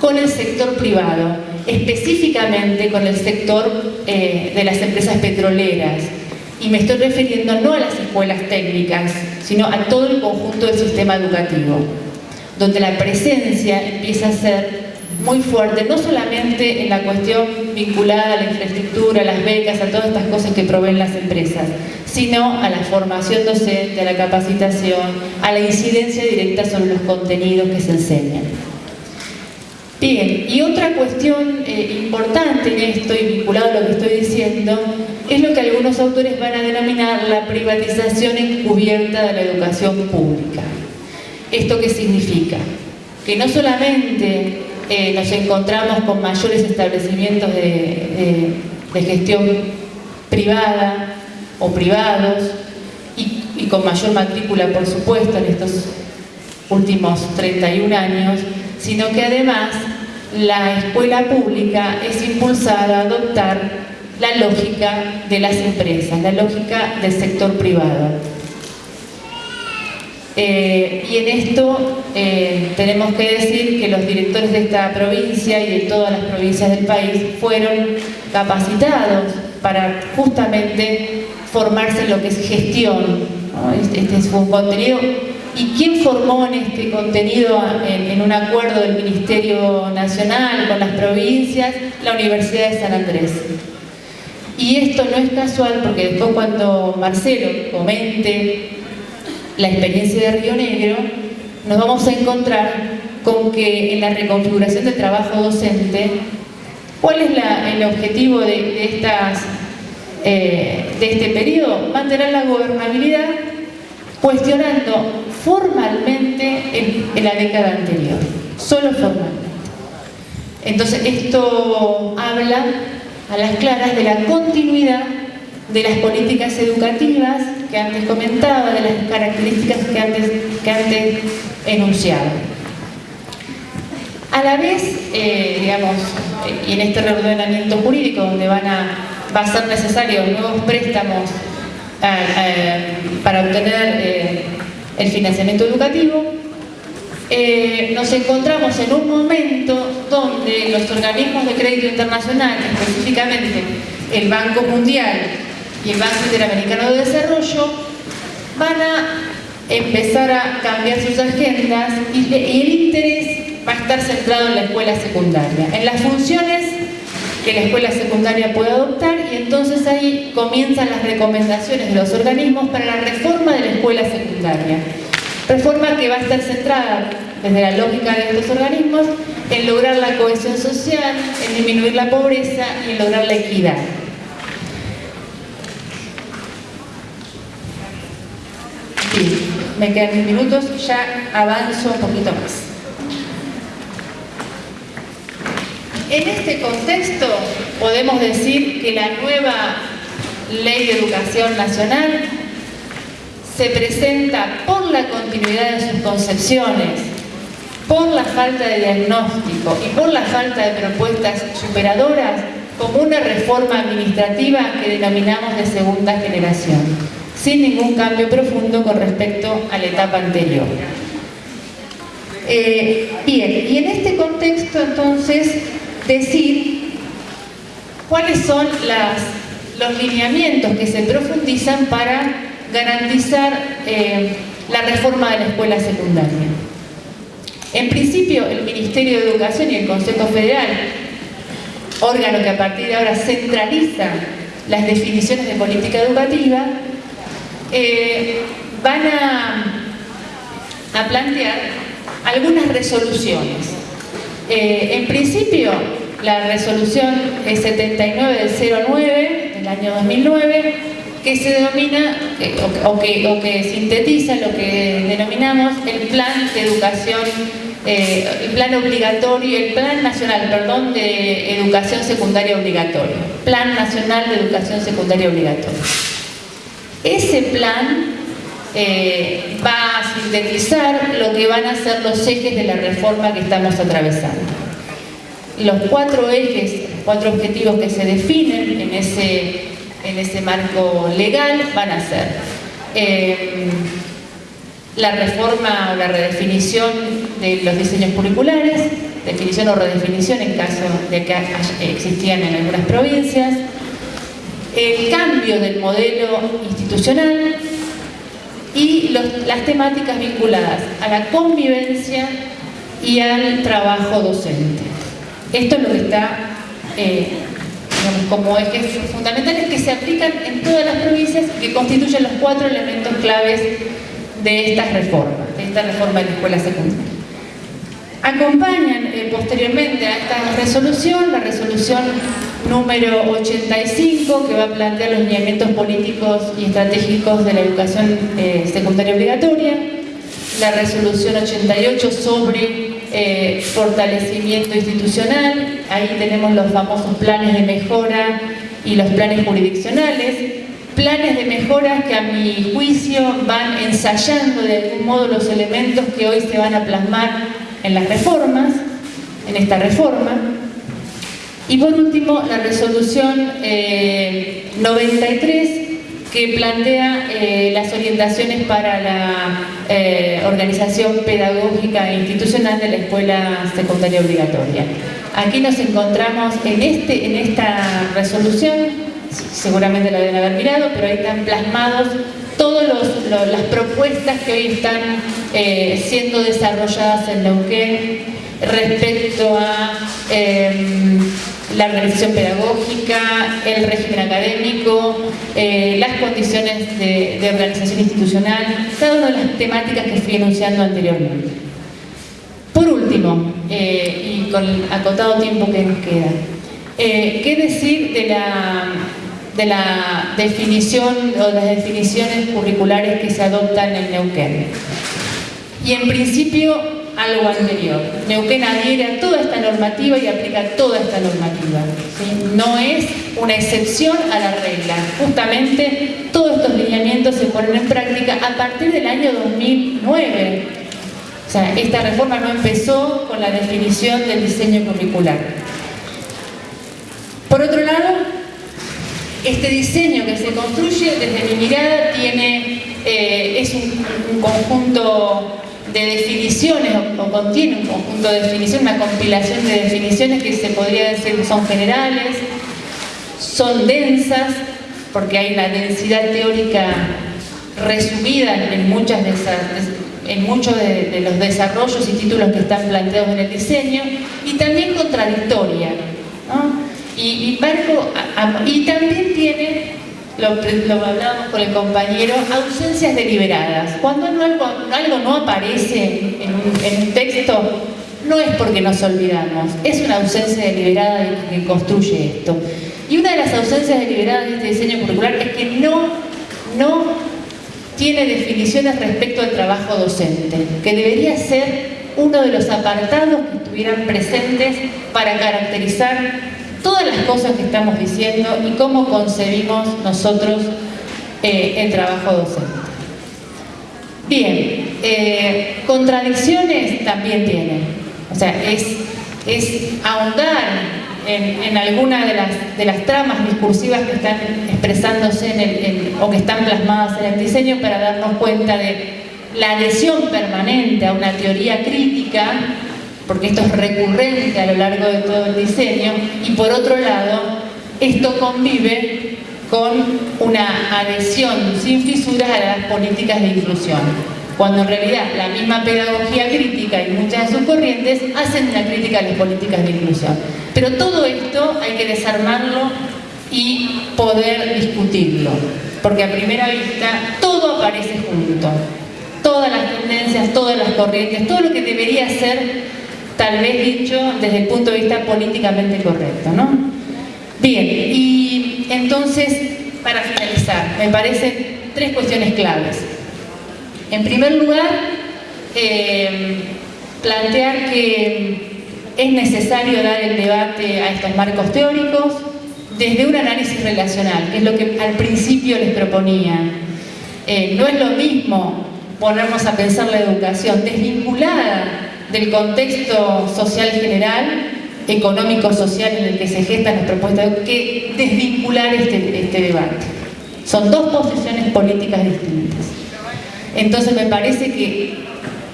con el sector privado, específicamente con el sector eh, de las empresas petroleras. Y me estoy refiriendo no a las escuelas técnicas, sino a todo el conjunto del sistema educativo, donde la presencia empieza a ser muy fuerte, no solamente en la cuestión vinculada a la infraestructura, a las becas, a todas estas cosas que proveen las empresas, sino a la formación docente, a la capacitación, a la incidencia directa sobre los contenidos que se enseñan. Bien, y otra cuestión eh, importante en esto y vinculado a lo que estoy diciendo es lo que algunos autores van a denominar la privatización encubierta de la educación pública. ¿Esto qué significa? Que no solamente eh, nos encontramos con mayores establecimientos de, gestión privada o privados y, y con mayor matrícula, por supuesto, en estos últimos 31 años, sino que además la escuela pública es impulsada a adoptar la lógica de las empresas, la lógica del sector privado. Eh, y en esto eh, tenemos que decir que los directores de esta provincia y de todas las provincias del país fueron capacitados para justamente formarse en lo que es gestión. Este, este es un contenido ¿Y quién formó en este contenido en, un acuerdo del Ministerio Nacional con las provincias? La Universidad de San Andrés. Y esto no es casual porque después cuando Marcelo comente la experiencia de Río Negro, nos vamos a encontrar con que en la reconfiguración del trabajo docente, ¿cuál es el objetivo eh, de este periodo? Mantener la gobernabilidad cuestionando formalmente en, la década anterior, solo formalmente. Entonces esto habla a las claras de la continuidad de las políticas educativas que antes comentaba, de las características que antes, que antes enunciaba. A la vez, eh, digamos, y en este reordenamiento jurídico donde van a, va a ser necesario nuevos préstamos eh, eh, para obtener el financiamiento educativo, eh, nos encontramos en un momento donde los organismos de crédito internacional, específicamente el Banco Mundial y el Banco Interamericano de Desarrollo, van a empezar a cambiar sus agendas y, el interés va a estar centrado en la escuela secundaria, en las funciones que la escuela secundaria puede adoptar y entonces ahí comienzan las recomendaciones de los organismos para la reforma de la escuela secundaria. Reforma que va a estar centrada desde la lógica de estos organismos en lograr la cohesión social, en disminuir la pobreza y en lograr la equidad. Me quedan 10 minutos, ya avanzo un poquito más. En este contexto podemos decir que la nueva Ley de Educación Nacional se presenta por la continuidad de sus concepciones, por la falta de diagnóstico y por la falta de propuestas superadoras como una reforma administrativa que denominamos de segunda generación, sin ningún cambio profundo con respecto a la etapa anterior. Eh, bien, y en este contexto entonces decir cuáles son los lineamientos que se profundizan para garantizar eh, la reforma de la escuela secundaria. En principio, el Ministerio de Educación y el Consejo Federal, órgano que a partir de ahora centraliza las definiciones de política educativa, eh, van a, plantear algunas resoluciones. Eh, en principio, la resolución es 79 del 09 del año 2009, que se denomina, eh, o, que, o que sintetiza lo que denominamos el Plan de Educación eh, el plan obligatorio, el plan nacional, perdón, de educación secundaria obligatoria. Plan nacional de educación secundaria obligatoria. Ese plan eh, va a sintetizar lo que van a ser los ejes de la reforma que estamos atravesando. Los cuatro ejes, cuatro objetivos que se definen en ese, en ese marco legal van a ser eh, la reforma o la redefinición de los diseños curriculares, definición o redefinición en caso de que existían en algunas provincias, el cambio del modelo institucional y las temáticas vinculadas a la convivencia y al trabajo docente. Esto es lo que está eh, como ejes fundamentales que se aplican en todas las provincias y que constituyen los cuatro elementos claves de estas reformas, de esta reforma de la escuela secundaria. Acompañan eh, posteriormente a esta resolución, la resolución número 85, que va a plantear los lineamientos políticos y estratégicos de la educación eh, secundaria obligatoria, la resolución 88 sobre eh, fortalecimiento institucional, ahí tenemos los famosos planes de mejora y los planes jurisdiccionales, planes de mejoras que a mi juicio van ensayando de algún modo los elementos que hoy se van a plasmar en las reformas, en esta reforma. Y por último, la resolución 93 eh, que plantea eh, las orientaciones para la eh, organización pedagógica e institucional de la escuela secundaria obligatoria. Aquí nos encontramos en, este, en esta resolución seguramente lo deben haber mirado, pero ahí están plasmados todas las propuestas que hoy están eh, siendo desarrolladas en Neuquén respecto a em, la organización pedagógica, el régimen académico, eh, las condiciones de, organización institucional, cada una de las temáticas que fui enunciando anteriormente. Por último, eh, y con el acotado tiempo que nos queda, ¿qué decir de la de la definición o las definiciones curriculares que se adoptan en Neuquén. Y en principio, algo anterior. Neuquén adhiere a toda esta normativa y aplica toda esta normativa. No es una excepción a la regla. Justamente todos estos lineamientos se ponen en práctica a partir del año 2009. O sea, esta reforma no empezó con la definición del diseño curricular. Por otro lado, este diseño que se construye desde mi mirada tiene, eh, es un, conjunto de definiciones o, contiene un conjunto de definiciones, una compilación de definiciones que se podría decir son generales, son densas, porque hay una densidad teórica resumida en, muchos de, los desarrollos y títulos que están planteados en el diseño, y también contradictoria. Y, y también tiene, lo, lo hablábamos con el compañero, ausencias deliberadas. Cuando algo, algo no aparece en un, texto, no es porque nos olvidamos, es una ausencia deliberada que construye esto. Y una de las ausencias deliberadas de este diseño curricular es que no, no tiene definiciones respecto al trabajo docente, que debería ser uno de los apartados que estuvieran presentes para caracterizar todas las cosas que estamos diciendo y cómo concebimos nosotros eh, el trabajo docente. Bien, eh, contradicciones también tienen. O sea, es, es ahondar en, alguna de las, de las tramas discursivas que están expresándose en el, o que están plasmadas en el diseño para darnos cuenta de la adhesión permanente a una teoría crítica, porque esto es recurrente a lo largo de todo el diseño, y por otro lado, esto convive con una adhesión sin fisuras a las políticas de inclusión, cuando en realidad la misma pedagogía crítica y muchas de sus corrientes hacen una crítica a las políticas de inclusión. Pero todo esto hay que desarmarlo y poder discutirlo, porque a primera vista todo aparece junto, todas las tendencias, todas las corrientes, todo lo que debería ser tal vez dicho desde el punto de vista políticamente correcto, ¿no? Bien, y entonces, para finalizar, me parecen tres cuestiones claves. En primer lugar, eh, plantear que es necesario dar el debate a estos marcos teóricos desde un análisis relacional, que es lo que al principio les proponía. Eh, no es lo mismo ponernos a pensar la educación desvinculada del contexto social general, económico-social en el que se gestan las propuestas, que desvincular este, este debate. Son dos posiciones políticas distintas. Entonces me parece que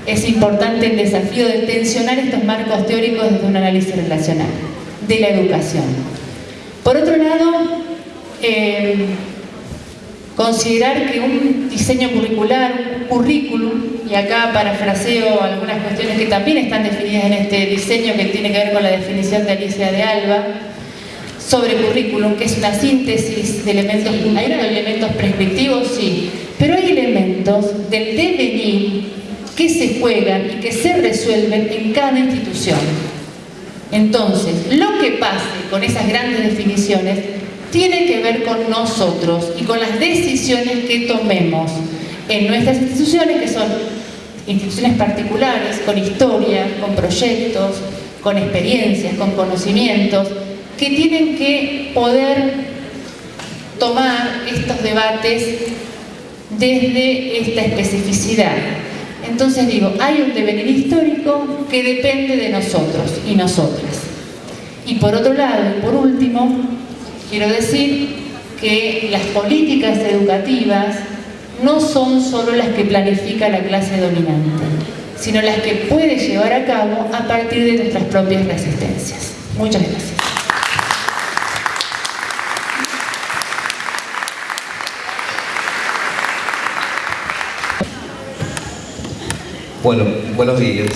es importante el desafío de tensionar estos marcos teóricos desde un análisis relacional de la educación. Por otro lado, eh, considerar que un diseño curricular, un currículum, y acá parafraseo algunas cuestiones que también están definidas en este diseño que tiene que ver con la definición de Alicia de Alba, sobre currículum, que es una síntesis de elementos, hay elementos prescriptivos, sí, pero hay elementos del devenir que se juegan y que se resuelven en cada institución. Entonces, lo que pase con esas grandes definiciones tiene que ver con nosotros y con las decisiones que tomemos en nuestras instituciones, que son instituciones particulares, con historia, con proyectos, con experiencias, con conocimientos, que tienen que poder tomar estos debates desde esta especificidad. Entonces digo, hay un devenir histórico que depende de nosotros y nosotras. Y por otro lado, y por último, quiero decir que las políticas educativas no son solo las que planifica la clase dominante, sino las que puede llevar a cabo a partir de nuestras propias resistencias. Muchas gracias. Bueno, buenos días.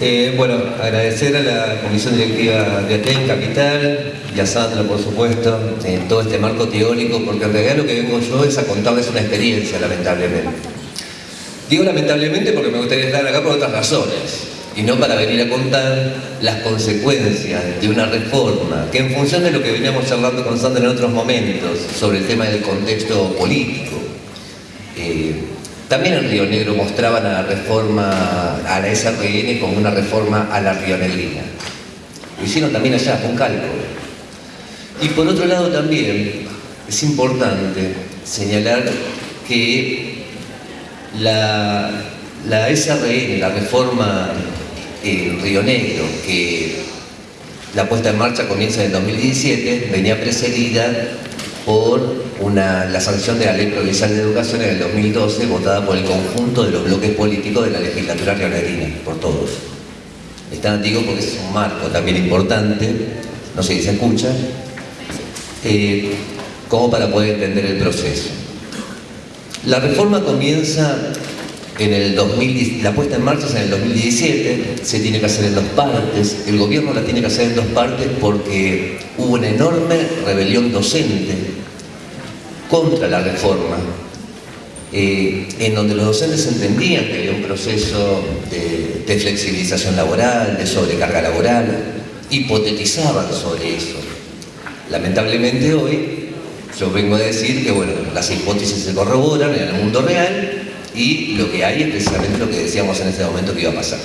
Eh, bueno, agradecer a la Comisión Directiva de ATEN Capital y a Sandra, por supuesto, en todo este marco teórico, porque en realidad lo que vengo yo es a contarles una experiencia, lamentablemente. Digo lamentablemente porque me gustaría estar acá por otras razones, y no para venir a contar las consecuencias de una reforma, que en función de lo que veníamos charlando con Sandra en otros momentos, sobre el tema del contexto político, eh, también en Río Negro mostraban a la reforma, a la SRN como una reforma a la rionegrina. Lo hicieron también allá, con cálculo. Y por otro lado también es importante señalar que la, SRN, la reforma en Río Negro, que la puesta en marcha comienza en el 2017, venía precedida por una, la sanción de la Ley Provincial de Educación en el 2012, votada por el conjunto de los bloques políticos de la legislatura rionegrina, por todos. Están digo porque es un marco también importante, no sé si se escucha, eh, como para poder entender el proceso. La reforma comienza en el 2000, la puesta en marcha es en el 2017, se tiene que hacer en dos partes, el gobierno la tiene que hacer en dos partes porque hubo una enorme rebelión docente contra la reforma, eh, en donde los docentes entendían que había un proceso de, de flexibilización laboral, de sobrecarga laboral, hipotetizaban sobre eso. Lamentablemente hoy yo vengo a decir que bueno, las hipótesis se corroboran en el mundo real y lo que hay es precisamente lo que decíamos en ese momento que iba a pasar.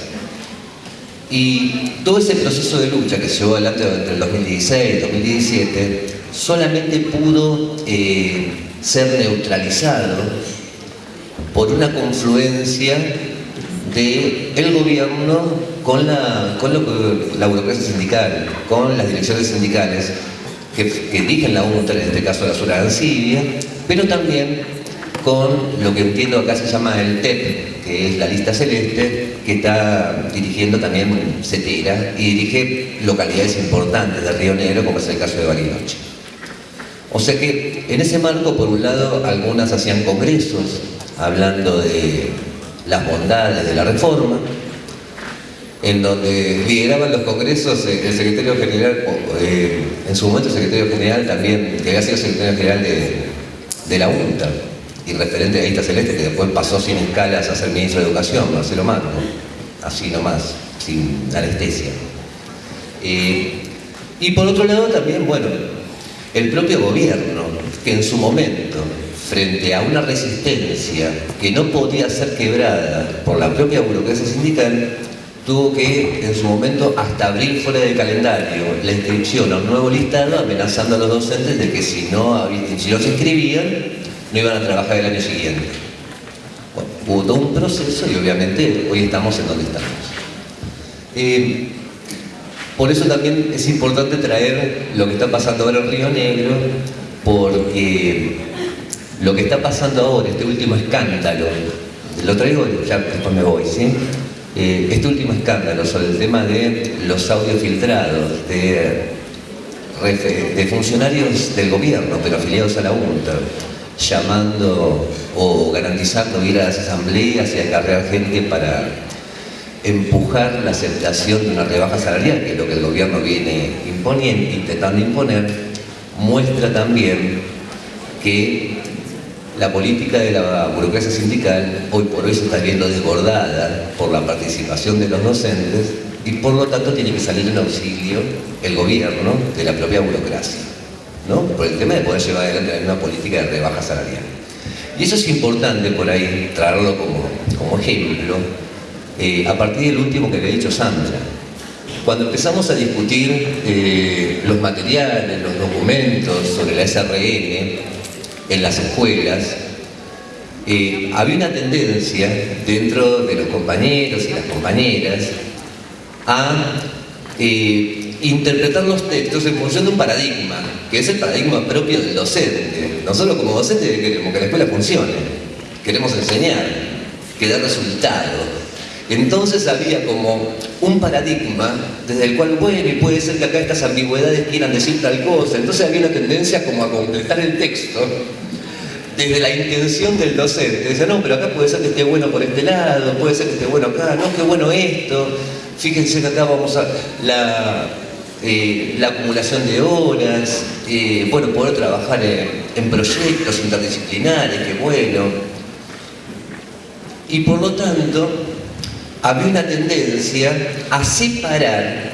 Y todo ese proceso de lucha que se llevó adelante entre el 2016 y el 2017 solamente pudo eh, ser neutralizado por una confluencia del el gobierno con, la, con la burocracia sindical, con las direcciones sindicales que, que dirigen la UNTER, en este caso la Sura Ansibia, pero también con lo que entiendo acá se llama el TEP, que es la lista celeste, que está dirigiendo también CETERA y dirige localidades importantes de Río Negro, como es el caso de Bariloche. O sea que en ese marco, por un lado, algunas hacían congresos hablando de las bondades de la reforma, en donde lideraban los congresos eh, el secretario general, eh, en su momento el secretario general también, que había sido secretario general de, la UNTA, y referente de Lista Celeste, que después pasó sin escalas a ser ministro de Educación, Marcelo Marco, así nomás, sin anestesia. Eh, y por otro lado también, bueno, el propio gobierno, que en su momento, frente a una resistencia que no podía ser quebrada por la propia burocracia sindical, tuvo que en su momento hasta abrir fuera del calendario la inscripción a un nuevo listado amenazando a los docentes de que si no, si no se inscribían no iban a trabajar el año siguiente. Bueno, hubo todo un proceso y obviamente hoy estamos en donde estamos. Eh, por eso también es importante traer lo que está pasando ahora en Río Negro, porque lo que está pasando ahora, este último escándalo, lo traigo, ya después me voy, ¿sí? Eh, este último escándalo sobre el tema de los audios filtrados de, de funcionarios del gobierno, pero afiliados a la UNTA, llamando o garantizando ir a las asambleas y acarrear gente para empujar la aceptación de una rebaja salarial, que es lo que el gobierno viene imponiendo, intentando imponer, muestra también que la política de la burocracia sindical hoy por hoy se está viendo desbordada por la participación de los docentes y por lo tanto tiene que salir en auxilio el gobierno de la propia burocracia. ¿no? por el tema de poder llevar adelante una política de rebaja salarial. Y eso es importante por ahí traerlo como, como ejemplo, eh, a partir del último que había dicho Sandra. Cuando empezamos a discutir eh, los materiales, los documentos sobre la SRN en las escuelas, eh, había una tendencia dentro de los compañeros y las compañeras a interpretar los textos en función de un paradigma, que es el paradigma propio del docente. Nosotros como docentes queremos que la escuela funcione, queremos enseñar, que dé resultado. Entonces había como un paradigma desde el cual, bueno, y puede ser que acá estas ambigüedades quieran decir tal cosa. Entonces había una tendencia como a completar el texto desde la intención del docente. Decía, no, pero acá puede ser que esté bueno por este lado, puede ser que esté bueno acá, no, qué bueno esto. Fíjense que acá vamos a... La, eh, la acumulación de horas, eh, bueno, poder trabajar en, proyectos interdisciplinares, qué bueno. Y por lo tanto, había una tendencia a separar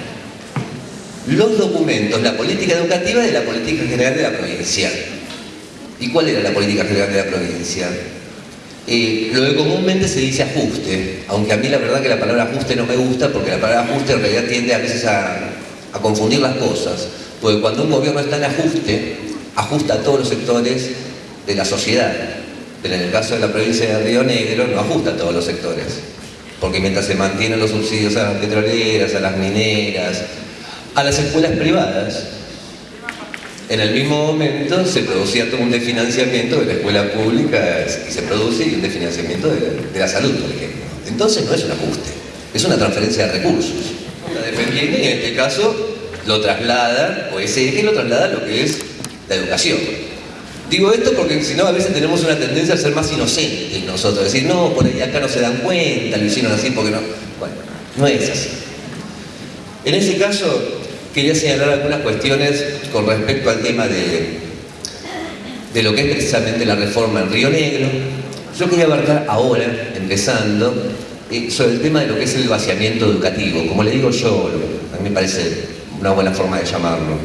los documentos, la política educativa de la política general de la provincia. ¿Y cuál era la política general de la provincia? Eh, lo que comúnmente se dice ajuste, aunque a mí la verdad que la palabra ajuste no me gusta porque la palabra ajuste en realidad tiende a veces a, a confundir las cosas, porque cuando un gobierno está en ajuste, ajusta a todos los sectores de la sociedad. Pero en el caso de la provincia de Río Negro no ajusta a todos los sectores, porque mientras se mantienen los subsidios a las petroleras, a las mineras, a las escuelas privadas, en el mismo momento se producía todo un desfinanciamiento de la escuela pública y se produce un desfinanciamiento de la salud, por ejemplo. Entonces no es un ajuste, es una transferencia de recursos defendiendo y en este caso lo traslada, o ese eje lo traslada a lo que es la educación. Digo esto porque si no a veces tenemos una tendencia a ser más inocentes nosotros, decir, no, por ahí acá no se dan cuenta, lo hicieron así porque no. Bueno, no es así. En ese caso, quería señalar algunas cuestiones con respecto al tema de, de lo que es precisamente la reforma en Río Negro. Yo quería abarcar ahora, empezando, sobre el tema de lo que es el vaciamiento educativo. Como le digo yo, a mí me parece una buena forma de llamarlo.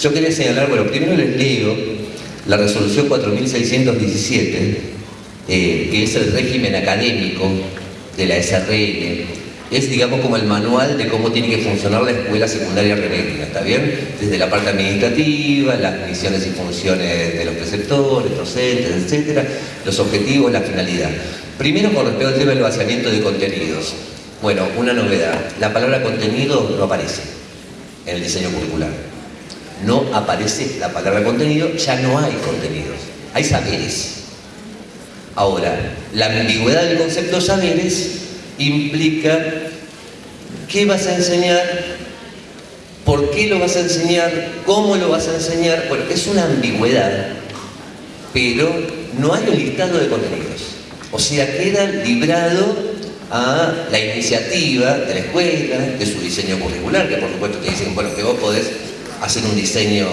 Yo quería señalar, bueno, primero les leo la resolución 4617, eh, que es el régimen académico de la SRN, es digamos como el manual de cómo tiene que funcionar la escuela secundaria renética, ¿está bien? Desde la parte administrativa, las misiones y funciones de los preceptores, docentes, etcétera, los objetivos, la finalidad. Primero con respecto al tema del vaciamiento de contenidos. Bueno, una novedad, la palabra contenido no aparece en el diseño curricular. No aparece la palabra contenido, ya no hay contenidos, hay saberes. Ahora, la ambigüedad del concepto saberes implica qué vas a enseñar, por qué lo vas a enseñar, cómo lo vas a enseñar. Bueno, es una ambigüedad, pero no hay un listado de contenidos. O sea, queda librado a la iniciativa de la escuela, de su diseño curricular, que por supuesto te dicen, bueno, que vos podés hacer un diseño,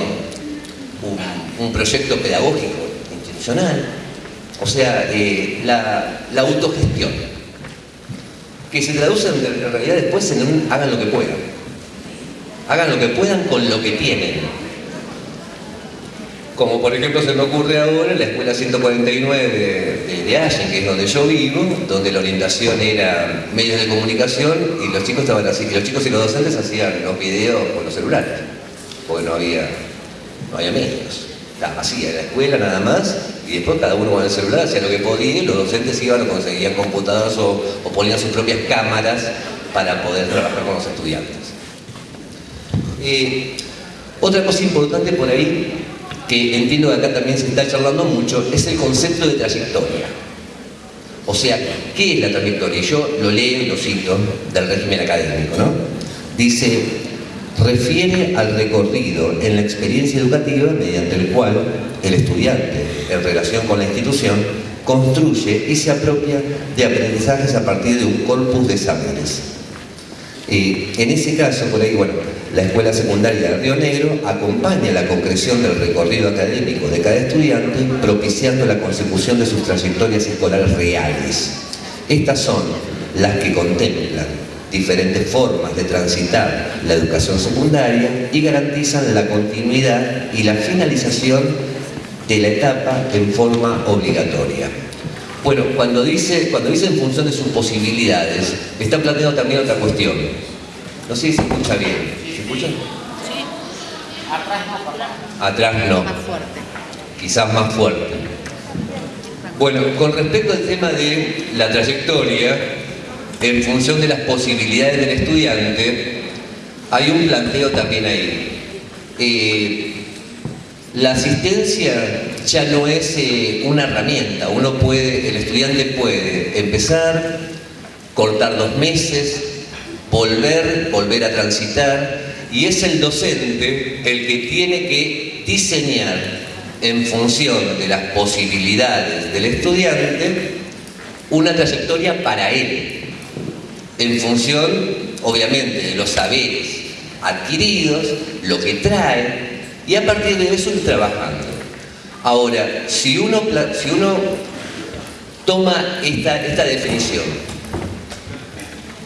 un, proyecto pedagógico institucional, o sea, eh, la, autogestión, que se traduce en realidad después en un hagan lo que puedan, hagan lo que puedan con lo que tienen, como por ejemplo se me ocurre ahora en la escuela 149 de, de, Allen, que es donde yo vivo, donde la orientación era medios de comunicación y los chicos estaban así, y los chicos y los docentes hacían los videos con los celulares, porque no había, no había medios. Estaba vacía la escuela nada más, y después cada uno con el celular hacía lo que podía, y los docentes iban o conseguían computadoras o, ponían sus propias cámaras para poder trabajar con los estudiantes. Otra cosa importante por ahí que entiendo que acá también se está charlando mucho, es el concepto de trayectoria. O sea, ¿qué es la trayectoria? Yo lo leo y lo cito del régimen académico, ¿no? Dice, refiere al recorrido en la experiencia educativa mediante el cual el estudiante, en relación con la institución, construye y se apropia de aprendizajes a partir de un corpus de saberes. Y en ese caso, por ahí, bueno, la Escuela Secundaria de Río Negro acompaña la concreción del recorrido académico de cada estudiante, propiciando la consecución de sus trayectorias escolares reales. Estas son las que contemplan diferentes formas de transitar la educación secundaria y garantizan la continuidad y la finalización de la etapa en forma obligatoria. Bueno, cuando dice, cuando dice en función de sus posibilidades, está planteando también otra cuestión. No sé si se escucha bien. ¿Se escucha? Sí. Atrás no. Atrás no. Más fuerte. Quizás más fuerte. Bueno, con respecto al tema de la trayectoria, en función de las posibilidades del estudiante, hay un planteo también ahí. Eh, la asistencia ya no es eh, una herramienta, uno puede, el estudiante puede empezar, cortar dos meses, volver, volver a transitar, y es el docente el que tiene que diseñar en función de las posibilidades del estudiante una trayectoria para él, en función, obviamente, de los saberes adquiridos, lo que trae, y a partir de eso ir trabajando. Ahora, si uno, si uno toma esta, esta definición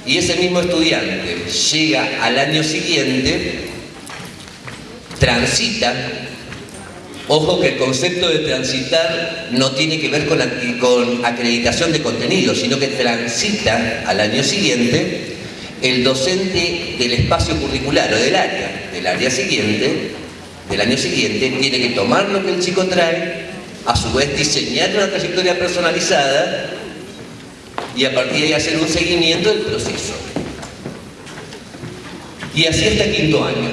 y ese mismo estudiante llega al año siguiente, transita, ojo que el concepto de transitar no tiene que ver con, con acreditación de contenido, sino que transita al año siguiente el docente del espacio curricular o del área, del área siguiente, del año siguiente, tiene que tomar lo que el chico trae, a su vez diseñar una trayectoria personalizada y a partir de ahí hacer un seguimiento del proceso. Y así hasta quinto año.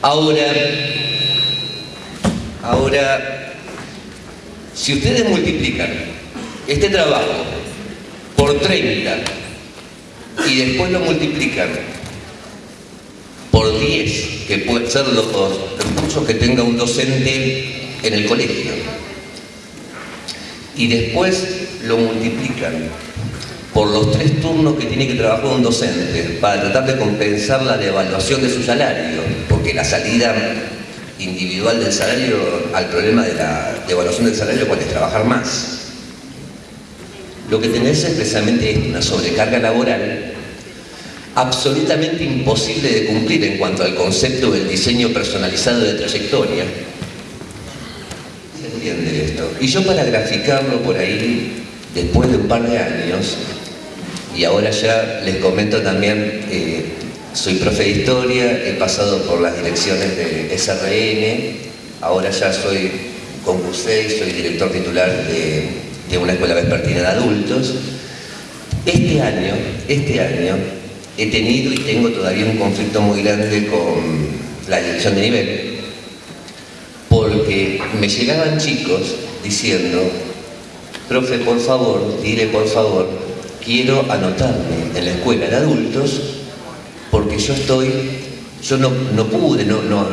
Ahora, ahora, si ustedes multiplican este trabajo por 30 y después lo multiplican por 10, que pueden ser los recursos que tenga un docente en el colegio, y después lo multiplican por los tres turnos que tiene que trabajar un docente para tratar de compensar la devaluación de su salario, porque la salida individual del salario al problema de la devaluación del salario es trabajar más. Lo que tenés es precisamente una sobrecarga laboral absolutamente imposible de cumplir en cuanto al concepto del diseño personalizado de trayectoria, esto. Y yo para graficarlo por ahí, después de un par de años, y ahora ya les comento también, eh, soy profe de historia, he pasado por las direcciones de SRN, ahora ya soy concursé y soy director titular de, de una escuela vespertina de adultos. Este año, este año, he tenido y tengo todavía un conflicto muy grande con la dirección de nivel, porque me llegaban chicos diciendo profe, por favor, dile por favor, quiero anotarme en la escuela de adultos porque yo estoy, yo no, no pude, no, no,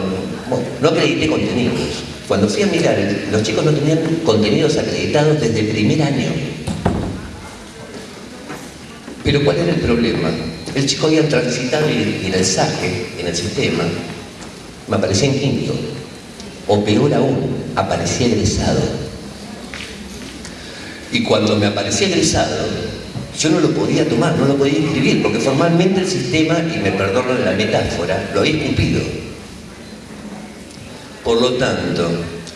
no, acredité contenidos. Cuando fui a mirar, los chicos no tenían contenidos acreditados desde el primer año. Pero ¿cuál era el problema? El chico había transitado en el saque, en el sistema, me aparecía en quinto. O peor aún, aparecía egresado. Y cuando me aparecía egresado, yo no lo podía tomar, no lo podía inscribir, porque formalmente el sistema, y me perdono la metáfora, lo había cumplido. Por lo tanto,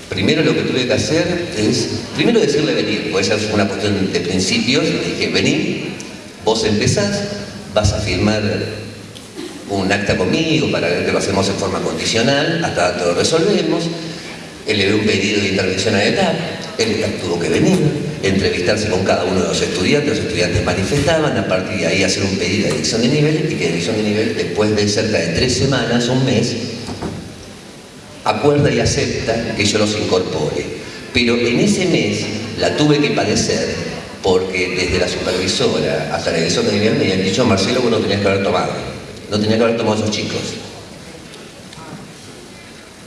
primero lo que tuve que hacer es, primero decirle venir, porque esa es una cuestión de principios, le dije, vení, vos empezás, vas a firmar un acta conmigo para que lo hacemos en forma condicional, hasta todo resolvemos, él le dio un pedido de intervención a ETAP, él tuvo que venir, entrevistarse con cada uno de los estudiantes, los estudiantes manifestaban, a partir de ahí hacer un pedido de edición de nivel y que edición de nivel después de cerca de tres semanas, un mes, acuerda y acepta que yo los incorpore. Pero en ese mes la tuve que padecer porque desde la supervisora hasta la edición de nivel me habían dicho Marcelo vos no tenías que haber tomado, no tenías que haber tomado esos chicos.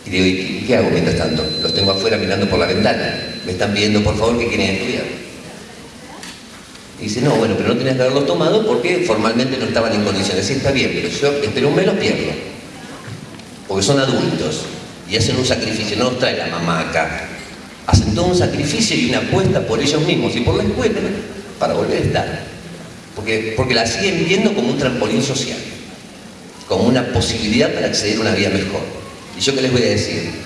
Y digo, ¿y qué hago mientras tanto? Los tengo afuera mirando por la ventana. Me están pidiendo por favor que quieren estudiar. Y dice, no, bueno, pero no tenías que haberlos tomado porque formalmente no estaban en condiciones. Sí, está bien, pero yo espero un mes los pierdo. Porque son adultos y hacen un sacrificio, no los trae la mamá acá. Hacen todo un sacrificio y una apuesta por ellos mismos y por la escuela para volver a estar. Porque, porque la siguen viendo como un trampolín social, como una posibilidad para acceder a una vida mejor. ¿Y yo qué les voy a decir?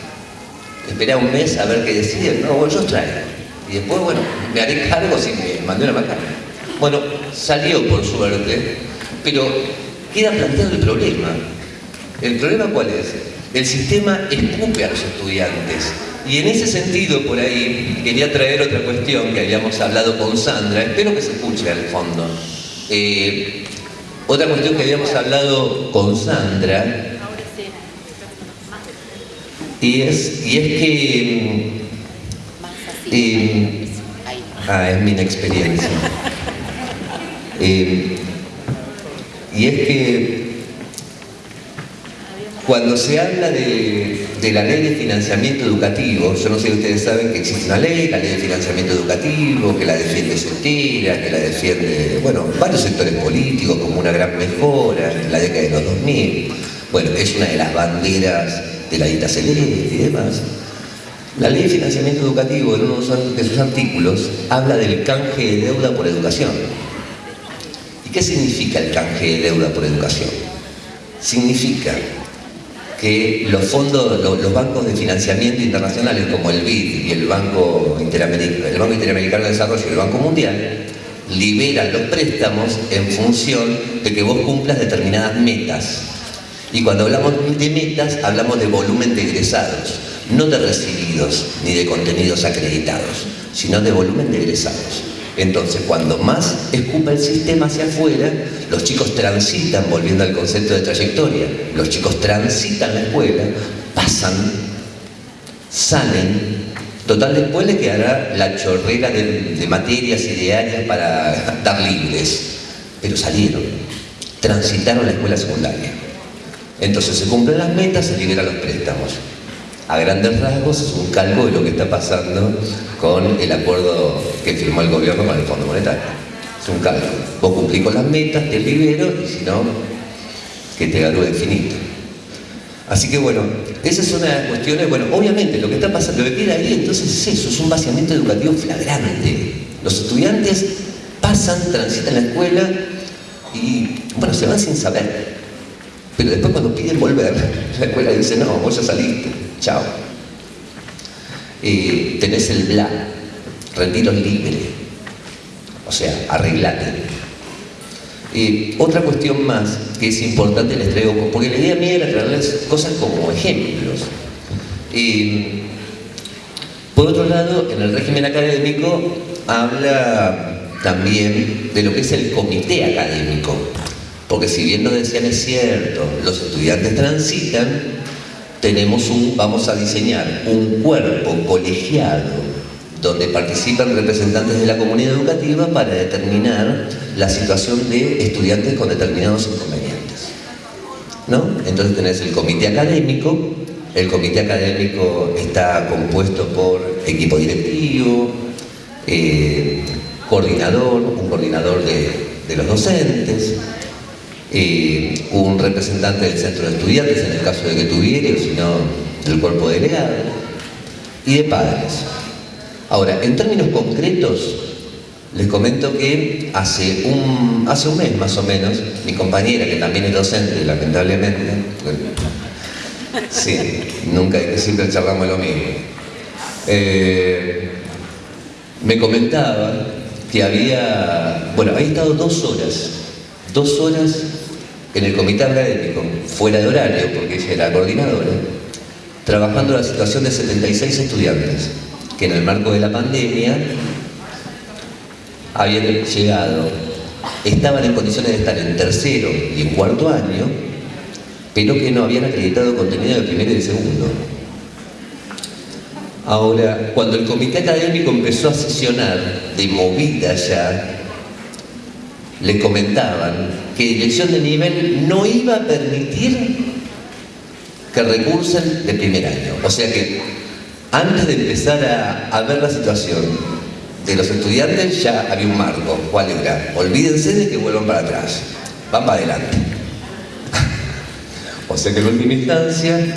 Esperá un mes a ver qué deciden. No, bueno, yo traigo. Y después, bueno, me haré cargo si me mandé una macana. Bueno, salió por suerte, pero queda planteado el problema. ¿El problema cuál es? El sistema escupe a los estudiantes. Y en ese sentido, por ahí, quería traer otra cuestión que habíamos hablado con Sandra, espero que se escuche al fondo. Eh, otra cuestión que habíamos hablado con Sandra, y es, y es que... Eh, ah, es mi inexperiencia. Eh, y es que cuando se habla de, de, la ley de financiamiento educativo, yo no sé si ustedes saben que existe una ley, la ley de financiamiento educativo, que la defiende Sotira, que la defiende, bueno, varios sectores políticos como una gran mejora en la década de los 2000. Bueno, es una de las banderas de la dita celeste y demás. La ley de financiamiento educativo, en uno de sus artículos, habla del canje de deuda por educación. ¿Y qué significa el canje de deuda por educación? Significa que los fondos, los bancos de financiamiento internacionales como el BID y el Banco, Interamericano, el Banco Interamericano de Desarrollo y el Banco Mundial liberan los préstamos en función de que vos cumplas determinadas metas. Y cuando hablamos de metas, hablamos de volumen de egresados, no de recibidos ni de contenidos acreditados, sino de volumen de egresados. Entonces, cuando más escupa el sistema hacia afuera, los chicos transitan, volviendo al concepto de trayectoria, los chicos transitan la escuela, pasan, salen, total después le quedará la chorrera de, materias y de áreas para dar libres, pero salieron, transitaron la escuela secundaria. Entonces se cumplen las metas, se liberan los préstamos a grandes rasgos es un calco de lo que está pasando con el acuerdo que firmó el gobierno con el Fondo Monetario. Es un calco. Vos cumplís con las metas, te libero y si no, que te ganó infinito. Así que bueno, esas son las cuestiones, bueno, obviamente lo que está pasando, lo que queda ahí entonces es eso, es un vaciamiento educativo flagrante. Los estudiantes pasan, transitan la escuela y, bueno, se van sin saber. Pero después cuando piden volver, la escuela dice, no, vos ya saliste, chao. Eh, tenés el bla, retiro libre, o sea, arreglate. Eh, otra cuestión más que es importante les traigo, porque la idea mía era traerles cosas como ejemplos. Eh, por otro lado, en el régimen académico habla también de lo que es el comité académico. Porque si bien nos decían es cierto, los estudiantes transitan, tenemos un, vamos a diseñar un cuerpo colegiado donde participan representantes de la comunidad educativa para determinar la situación de estudiantes con determinados inconvenientes. ¿No? Entonces tenés el comité académico, el comité académico está compuesto por equipo directivo, eh, coordinador, un coordinador de, los docentes, eh, un representante del centro de estudiantes en el caso de que tuviera, o si no, del cuerpo delegado, y de padres. Ahora, en términos concretos, les comento que hace un, hace un mes más o menos, mi compañera, que también es docente, lamentablemente, sí, nunca, siempre charlamos lo mismo, eh, me comentaba que había, bueno, había estado dos horas, dos horas en el comité académico, fuera de horario, porque ella era coordinadora, trabajando la situación de 76 estudiantes, que en el marco de la pandemia habían llegado, estaban en condiciones de estar en tercero y en cuarto año, pero que no habían acreditado contenido de primero y de segundo. Ahora, cuando el comité académico empezó a sesionar de movida ya, le comentaban que dirección de nivel no iba a permitir que recursen de primer año. O sea que antes de empezar a, ver la situación de los estudiantes ya había un marco. ¿Cuál era? Olvídense de que vuelvan para atrás. Van para adelante. o sea que en última instancia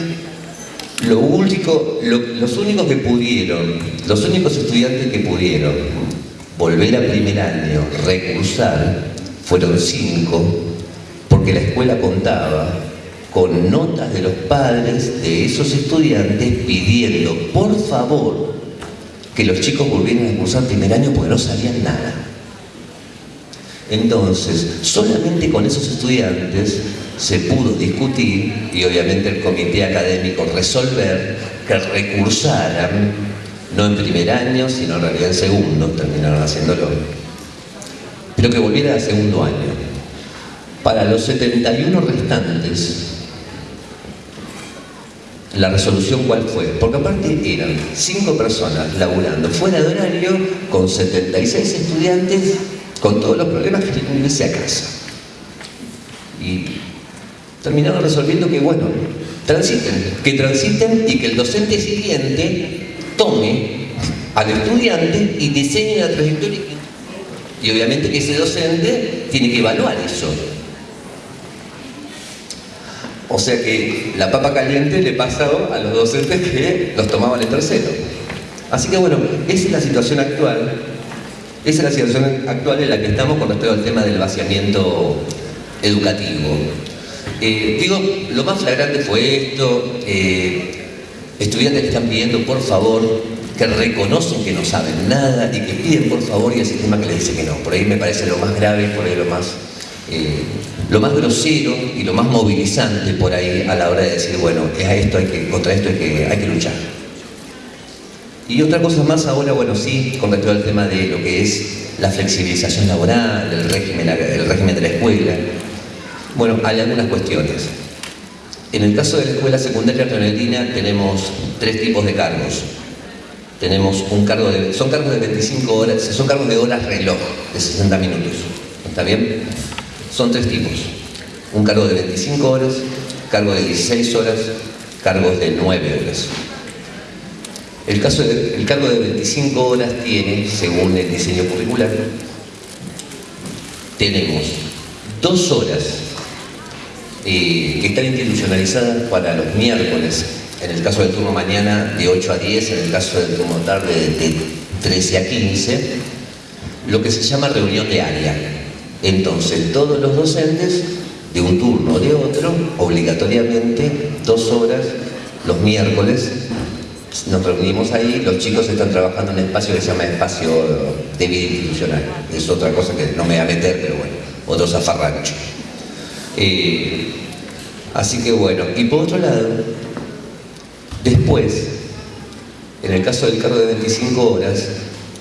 los únicos que pudieron, los únicos estudiantes que pudieron volver a primer año, recursar, fueron cinco, porque la escuela contaba con notas de los padres de esos estudiantes pidiendo, por favor, que los chicos volvieran a cursar primer año porque no sabían nada. Entonces, solamente con esos estudiantes se pudo discutir y obviamente el comité académico resolver que recursaran, no en primer año, sino en realidad en segundo, terminaron haciéndolo, pero que volviera a segundo año. Para los 71 restantes, la resolución cuál fue, porque aparte eran cinco personas laburando fuera de horario con 76 estudiantes con todos los problemas que tienen que irse a casa. Y terminaron resolviendo que, bueno, transiten, que transiten y que el docente siguiente tome al estudiante y diseñe la trayectoria. Y obviamente que ese docente tiene que evaluar eso. O sea que la papa caliente le pasó a los docentes que los tomaban en tercero. Así que bueno, esa es la situación actual esa es la situación actual en la que estamos con respecto al tema del vaciamiento educativo. Eh, digo, lo más flagrante fue esto, eh, estudiantes que están pidiendo por favor, reconocen que no saben nada y que piden por favor y el sistema que les dice que no. Por ahí me parece lo más grave, por ahí lo más, eh, lo más grosero y lo más movilizante por ahí a la hora de decir, bueno, es a esto hay que, contra esto hay que, hay que luchar. Y otra cosa más ahora, bueno, sí, con respecto al tema de lo que es la flexibilización laboral, el régimen, el régimen de la escuela. Bueno, hay algunas cuestiones. En el caso de la escuela secundaria argentinas tenemos tres tipos de cargos. Tenemos un cargo de, son cargos de 25 horas, son cargos de horas reloj, de 60 minutos. ¿Está bien? Son tres tipos. Un cargo de 25 horas, cargo de 16 horas, cargos de 9 horas. El, caso el cargo de 25 horas tiene, según el diseño curricular, tenemos dos horas eh, que están institucionalizadas para los miércoles, en el caso del turno mañana de 8 a 10, en el caso del turno tarde de 13 a 15, lo que se llama reunión de área. Entonces, todos los docentes, de un turno o de otro, obligatoriamente, dos horas los miércoles, nos reunimos ahí, los chicos están trabajando en un espacio que se llama espacio de vida institucional. Es otra cosa que no me voy a meter, pero bueno, otro zafarrancho. Eh, así que bueno, y por otro lado, después, en el caso del cargo de 25 horas,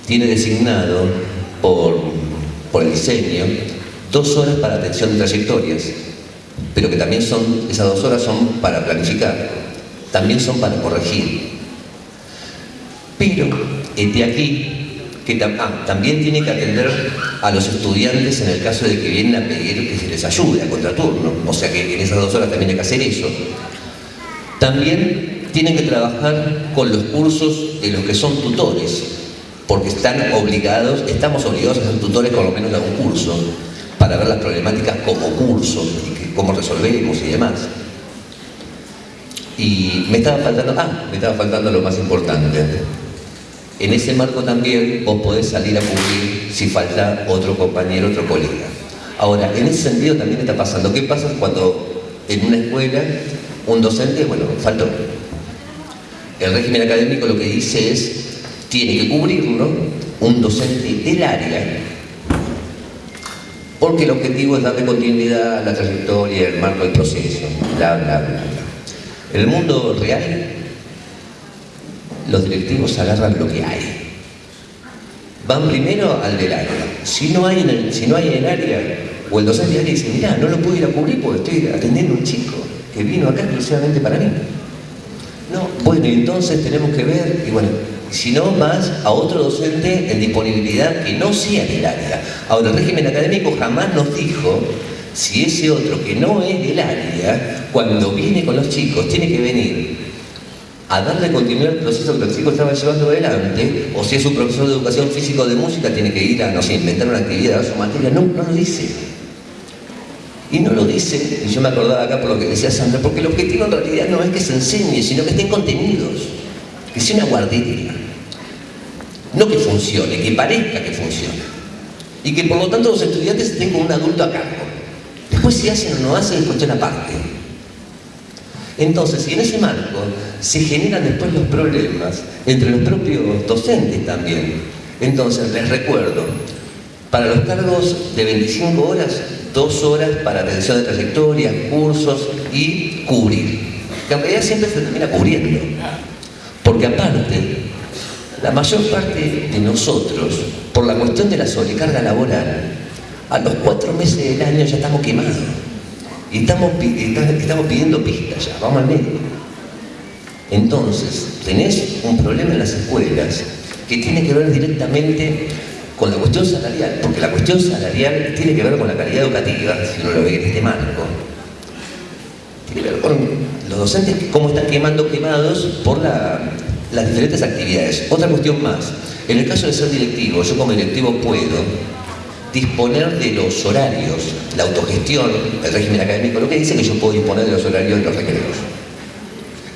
tiene designado por, el diseño dos horas para atención de trayectorias, pero que también son, esas dos horas son para planificar, también son para corregir, pero este aquí que ah, también tiene que atender a los estudiantes en el caso de que vienen a pedir que se les ayude a contraturno, o sea que en esas dos horas también hay que hacer eso. También tienen que trabajar con los cursos de los que son tutores, porque están obligados, estamos obligados a ser tutores con lo menos de un curso, para ver las problemáticas como curso, y cómo resolvemos y demás. Y me estaba faltando, ah, me estaba faltando lo más importante. En ese marco también vos podés salir a cubrir si falta otro compañero, otro colega. Ahora, en ese sentido también está pasando. ¿Qué pasa cuando en una escuela un docente, bueno, faltó? El régimen académico lo que dice es, tiene que cubrirlo un docente del área, porque el objetivo es darle continuidad a la trayectoria, el marco del proceso, bla, bla, bla. En el mundo real, los directivos agarran lo que hay. Van primero al del área. Si no hay en el, si no hay en área, o el docente del área dice, mira, no lo puedo ir a cubrir porque estoy atendiendo a un chico que vino acá exclusivamente para mí. No, bueno, entonces tenemos que ver, y bueno, si no más a otro docente en disponibilidad que no sea del área. Ahora, el régimen académico jamás nos dijo si ese otro que no es del área, cuando viene con los chicos, tiene que venir a darle continuidad al proceso que el chico estaba llevando adelante, o si es un profesor de educación física o de música, tiene que ir a, no sé, inventar una actividad, a su materia. No, no lo dice. Y no lo dice, y yo me acordaba acá por lo que decía Sandra, porque el objetivo en realidad no es que se enseñe, sino que estén contenidos, que sea una guardería. No que funcione, que parezca que funcione. Y que por lo tanto los estudiantes estén con un adulto a cargo. Después si hacen o no hacen es cuestión aparte. Entonces, y en ese marco se generan después los problemas entre los propios docentes también. Entonces, les recuerdo, para los cargos de 25 horas, dos horas para atención de trayectoria, cursos y cubrir. Que en realidad siempre se termina cubriendo. Porque aparte, la mayor parte de nosotros, por la cuestión de la sobrecarga laboral, a los cuatro meses del año ya estamos quemados. Y estamos, estamos pidiendo pistas ya, vamos al medio. Entonces, tenés un problema en las escuelas que tiene que ver directamente con la cuestión salarial, porque la cuestión salarial tiene que ver con la calidad educativa, si uno lo ve en este marco. Tiene que ver con los docentes, cómo están quemando quemados por las diferentes actividades. Otra cuestión más, en el caso de ser directivo, yo como directivo puedo disponer de los horarios, la autogestión, el régimen académico, lo que dice que yo puedo disponer de los horarios de los recreos.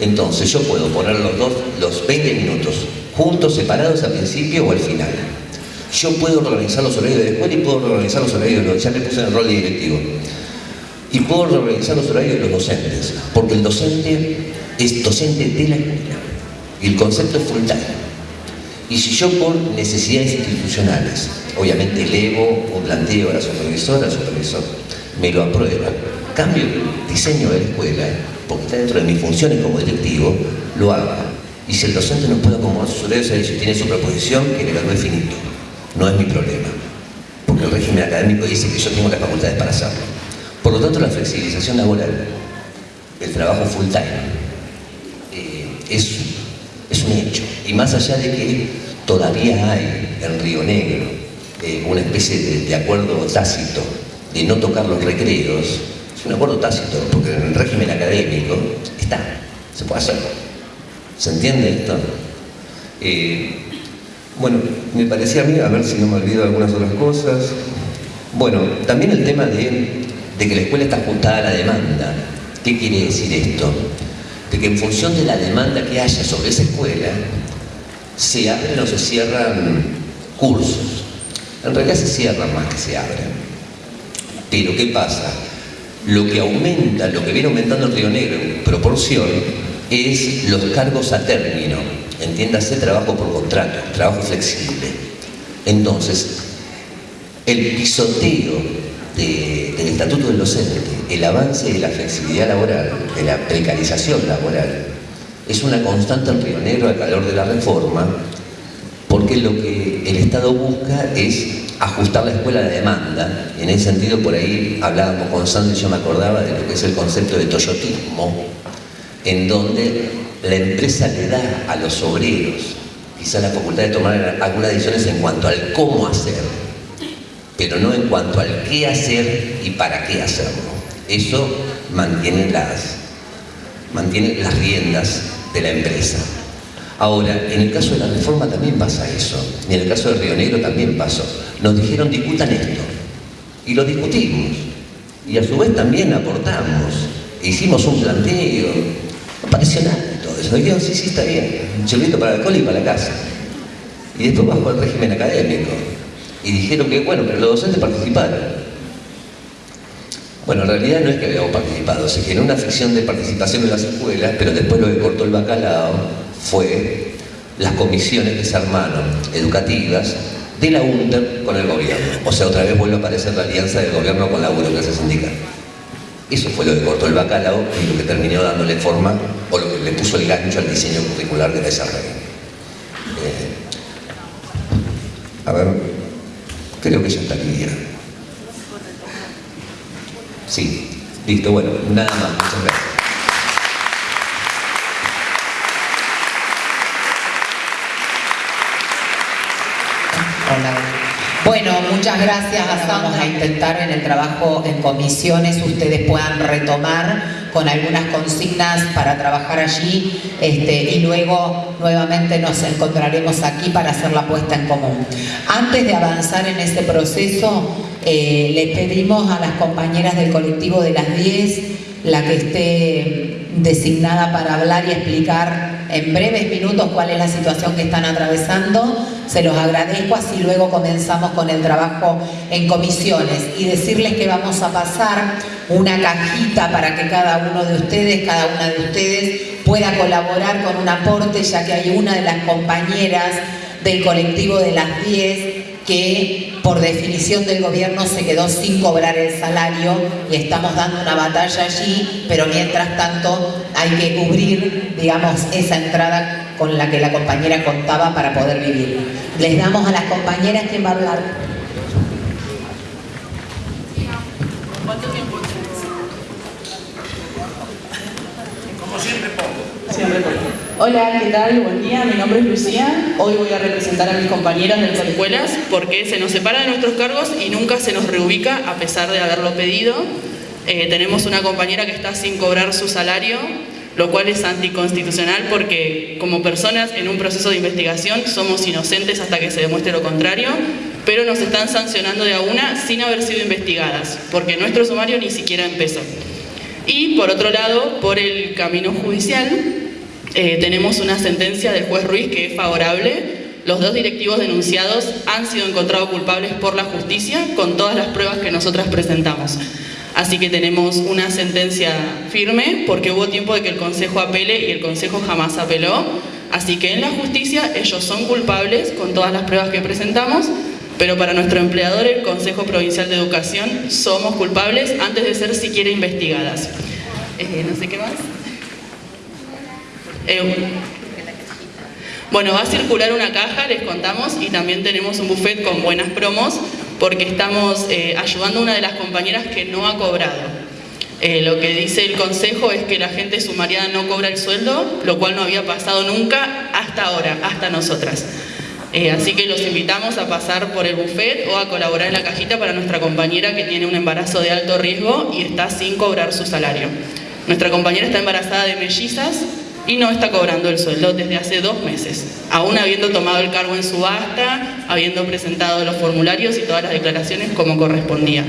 Entonces yo puedo poner los, dos, los 20 minutos juntos, separados al principio o al final. Yo puedo organizar los horarios de la escuela y puedo organizar los horarios de los... Ya me puse en el rol de directivo. Y puedo organizar los horarios de los docentes, porque el docente es docente de la escuela. Y el concepto es full. Y si yo por necesidades institucionales, obviamente elevo un planteo a la supervisora, al supervisor, me lo aprueba, cambio el diseño de la escuela, porque está dentro de mis funciones como directivo, lo haga. Y si el docente no puede acomodar sus horarios, tiene su proposición, que le lo definito. No es mi problema, porque el régimen académico dice que yo tengo las facultades para hacerlo. Por lo tanto, la flexibilización laboral, el trabajo full time, eh, es es un hecho. Y más allá de que todavía hay en Río Negro eh, una especie de, acuerdo tácito de no tocar los recreos, es un acuerdo tácito, porque en el régimen académico está, se puede hacer. ¿Se entiende esto? Eh, bueno, me parecía a mí, a ver si no me olvido algunas otras cosas. Bueno, también el tema de, de que la escuela está ajustada a la demanda. ¿Qué quiere decir esto? de que en función de la demanda que haya sobre esa escuela, se abren o se cierran cursos. En realidad se cierran más que se abren. Pero ¿qué pasa? Lo que aumenta, lo que viene aumentando el Río Negro en proporción, es los cargos a término. Entiéndase trabajo por contrato, trabajo flexible. Entonces, el pisoteo del Estatuto del Docente, el avance de la flexibilidad laboral, de la precarización laboral, es una constante en Río Negro al calor de la reforma, porque lo que el Estado busca es ajustar la escuela a la demanda. En ese sentido, por ahí hablábamos con Sandra y yo me acordaba de lo que es el concepto de toyotismo, en donde la empresa le da a los obreros que quizá la facultad de tomar algunas decisiones en cuanto al cómo hacer, pero no en cuanto al qué hacer y para qué hacerlo. Eso mantiene las, mantiene las riendas de la empresa. Ahora, en el caso de la reforma también pasa eso, y en el caso de Río Negro también pasó. Nos dijeron discutan esto, y lo discutimos, y a su vez también aportamos, hicimos un planteo, no pareció nada eso, dijeron sí, sí, está bien, un chilito para el alcohol y para la casa. Y después bajó el régimen académico, y dijeron que bueno, pero los docentes participaron. Bueno, en realidad no es que habíamos participado, se generó una ficción de participación en las escuelas, pero después lo que cortó el bacalao fue las comisiones que se armaron educativas de la UNTER con el gobierno. O sea, otra vez vuelve a aparecer la alianza del gobierno con la burocracia sindical. Eso fue lo que cortó el bacalao y lo que terminó dándole forma, o lo que le puso el gancho al diseño curricular de desarrollo. Eh, a ver, creo que ya está bien. Sí, listo, bueno, nada más, muchas gracias. Hola. Bueno, muchas gracias. Vamos a intentar en el trabajo en comisiones ustedes puedan retomar con algunas consignas para trabajar allí este, y luego nuevamente nos encontraremos aquí para hacer la puesta en común. Antes de avanzar en ese proceso, eh, le pedimos a las compañeras del colectivo de las 10, la que esté designada para hablar y explicar en breves minutos cuál es la situación que están atravesando. Se los agradezco, así luego comenzamos con el trabajo en comisiones y decirles que vamos a pasar una cajita para que cada uno de ustedes, cada una de ustedes pueda colaborar con un aporte, ya que hay una de las compañeras del colectivo de las 10 que por definición del gobierno se quedó sin cobrar el salario y estamos dando una batalla allí, pero mientras tanto hay que cubrir, digamos, esa entrada con la que la compañera contaba para poder vivir. Les damos a las compañeras que va a hablar. ¿Cuánto tiempo Como siempre poco. Siempre poco. Hola, ¿qué tal? Buen día, mi nombre es Lucía. Hoy voy a representar a mis compañeras de las escuelas porque se nos separa de nuestros cargos y nunca se nos reubica a pesar de haberlo pedido. Eh, tenemos una compañera que está sin cobrar su salario, lo cual es anticonstitucional porque como personas en un proceso de investigación somos inocentes hasta que se demuestre lo contrario, pero nos están sancionando de a una sin haber sido investigadas, porque nuestro sumario ni siquiera empezó. Y por otro lado, por el camino judicial, eh, tenemos una sentencia del juez Ruiz que es favorable. Los dos directivos denunciados han sido encontrados culpables por la justicia con todas las pruebas que nosotras presentamos. Así que tenemos una sentencia firme porque hubo tiempo de que el Consejo apele y el Consejo jamás apeló. Así que en la justicia ellos son culpables con todas las pruebas que presentamos, pero para nuestro empleador, el Consejo Provincial de Educación, somos culpables antes de ser siquiera investigadas. Eh, no sé qué más. Eh, bueno, va a circular una caja, les contamos, y también tenemos un buffet con buenas promos, porque estamos eh, ayudando a una de las compañeras que no ha cobrado. Eh, lo que dice el consejo es que la gente sumariada no cobra el sueldo, lo cual no había pasado nunca hasta ahora, hasta nosotras. así que los invitamos a pasar por el buffet o a colaborar en la cajita para nuestra compañera que tiene un embarazo de alto riesgo y está sin cobrar su salario. Nuestra compañera está embarazada de mellizas, y no está cobrando el sueldo desde hace dos meses, aún habiendo tomado el cargo en subasta, habiendo presentado los formularios y todas las declaraciones como correspondía.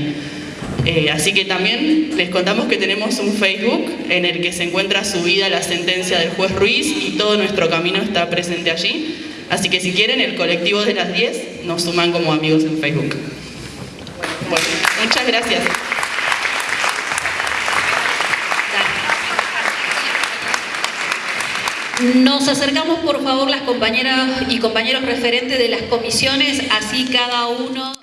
Eh, así que también les contamos que tenemos un Facebook en el que se encuentra subida la sentencia del juez Ruiz y todo nuestro camino está presente allí. Así que si quieren, el colectivo de las 10 nos suman como amigos en Facebook. Bueno, muchas gracias. Nos acercamos por favor las compañeras y compañeros referentes de las comisiones, así cada uno...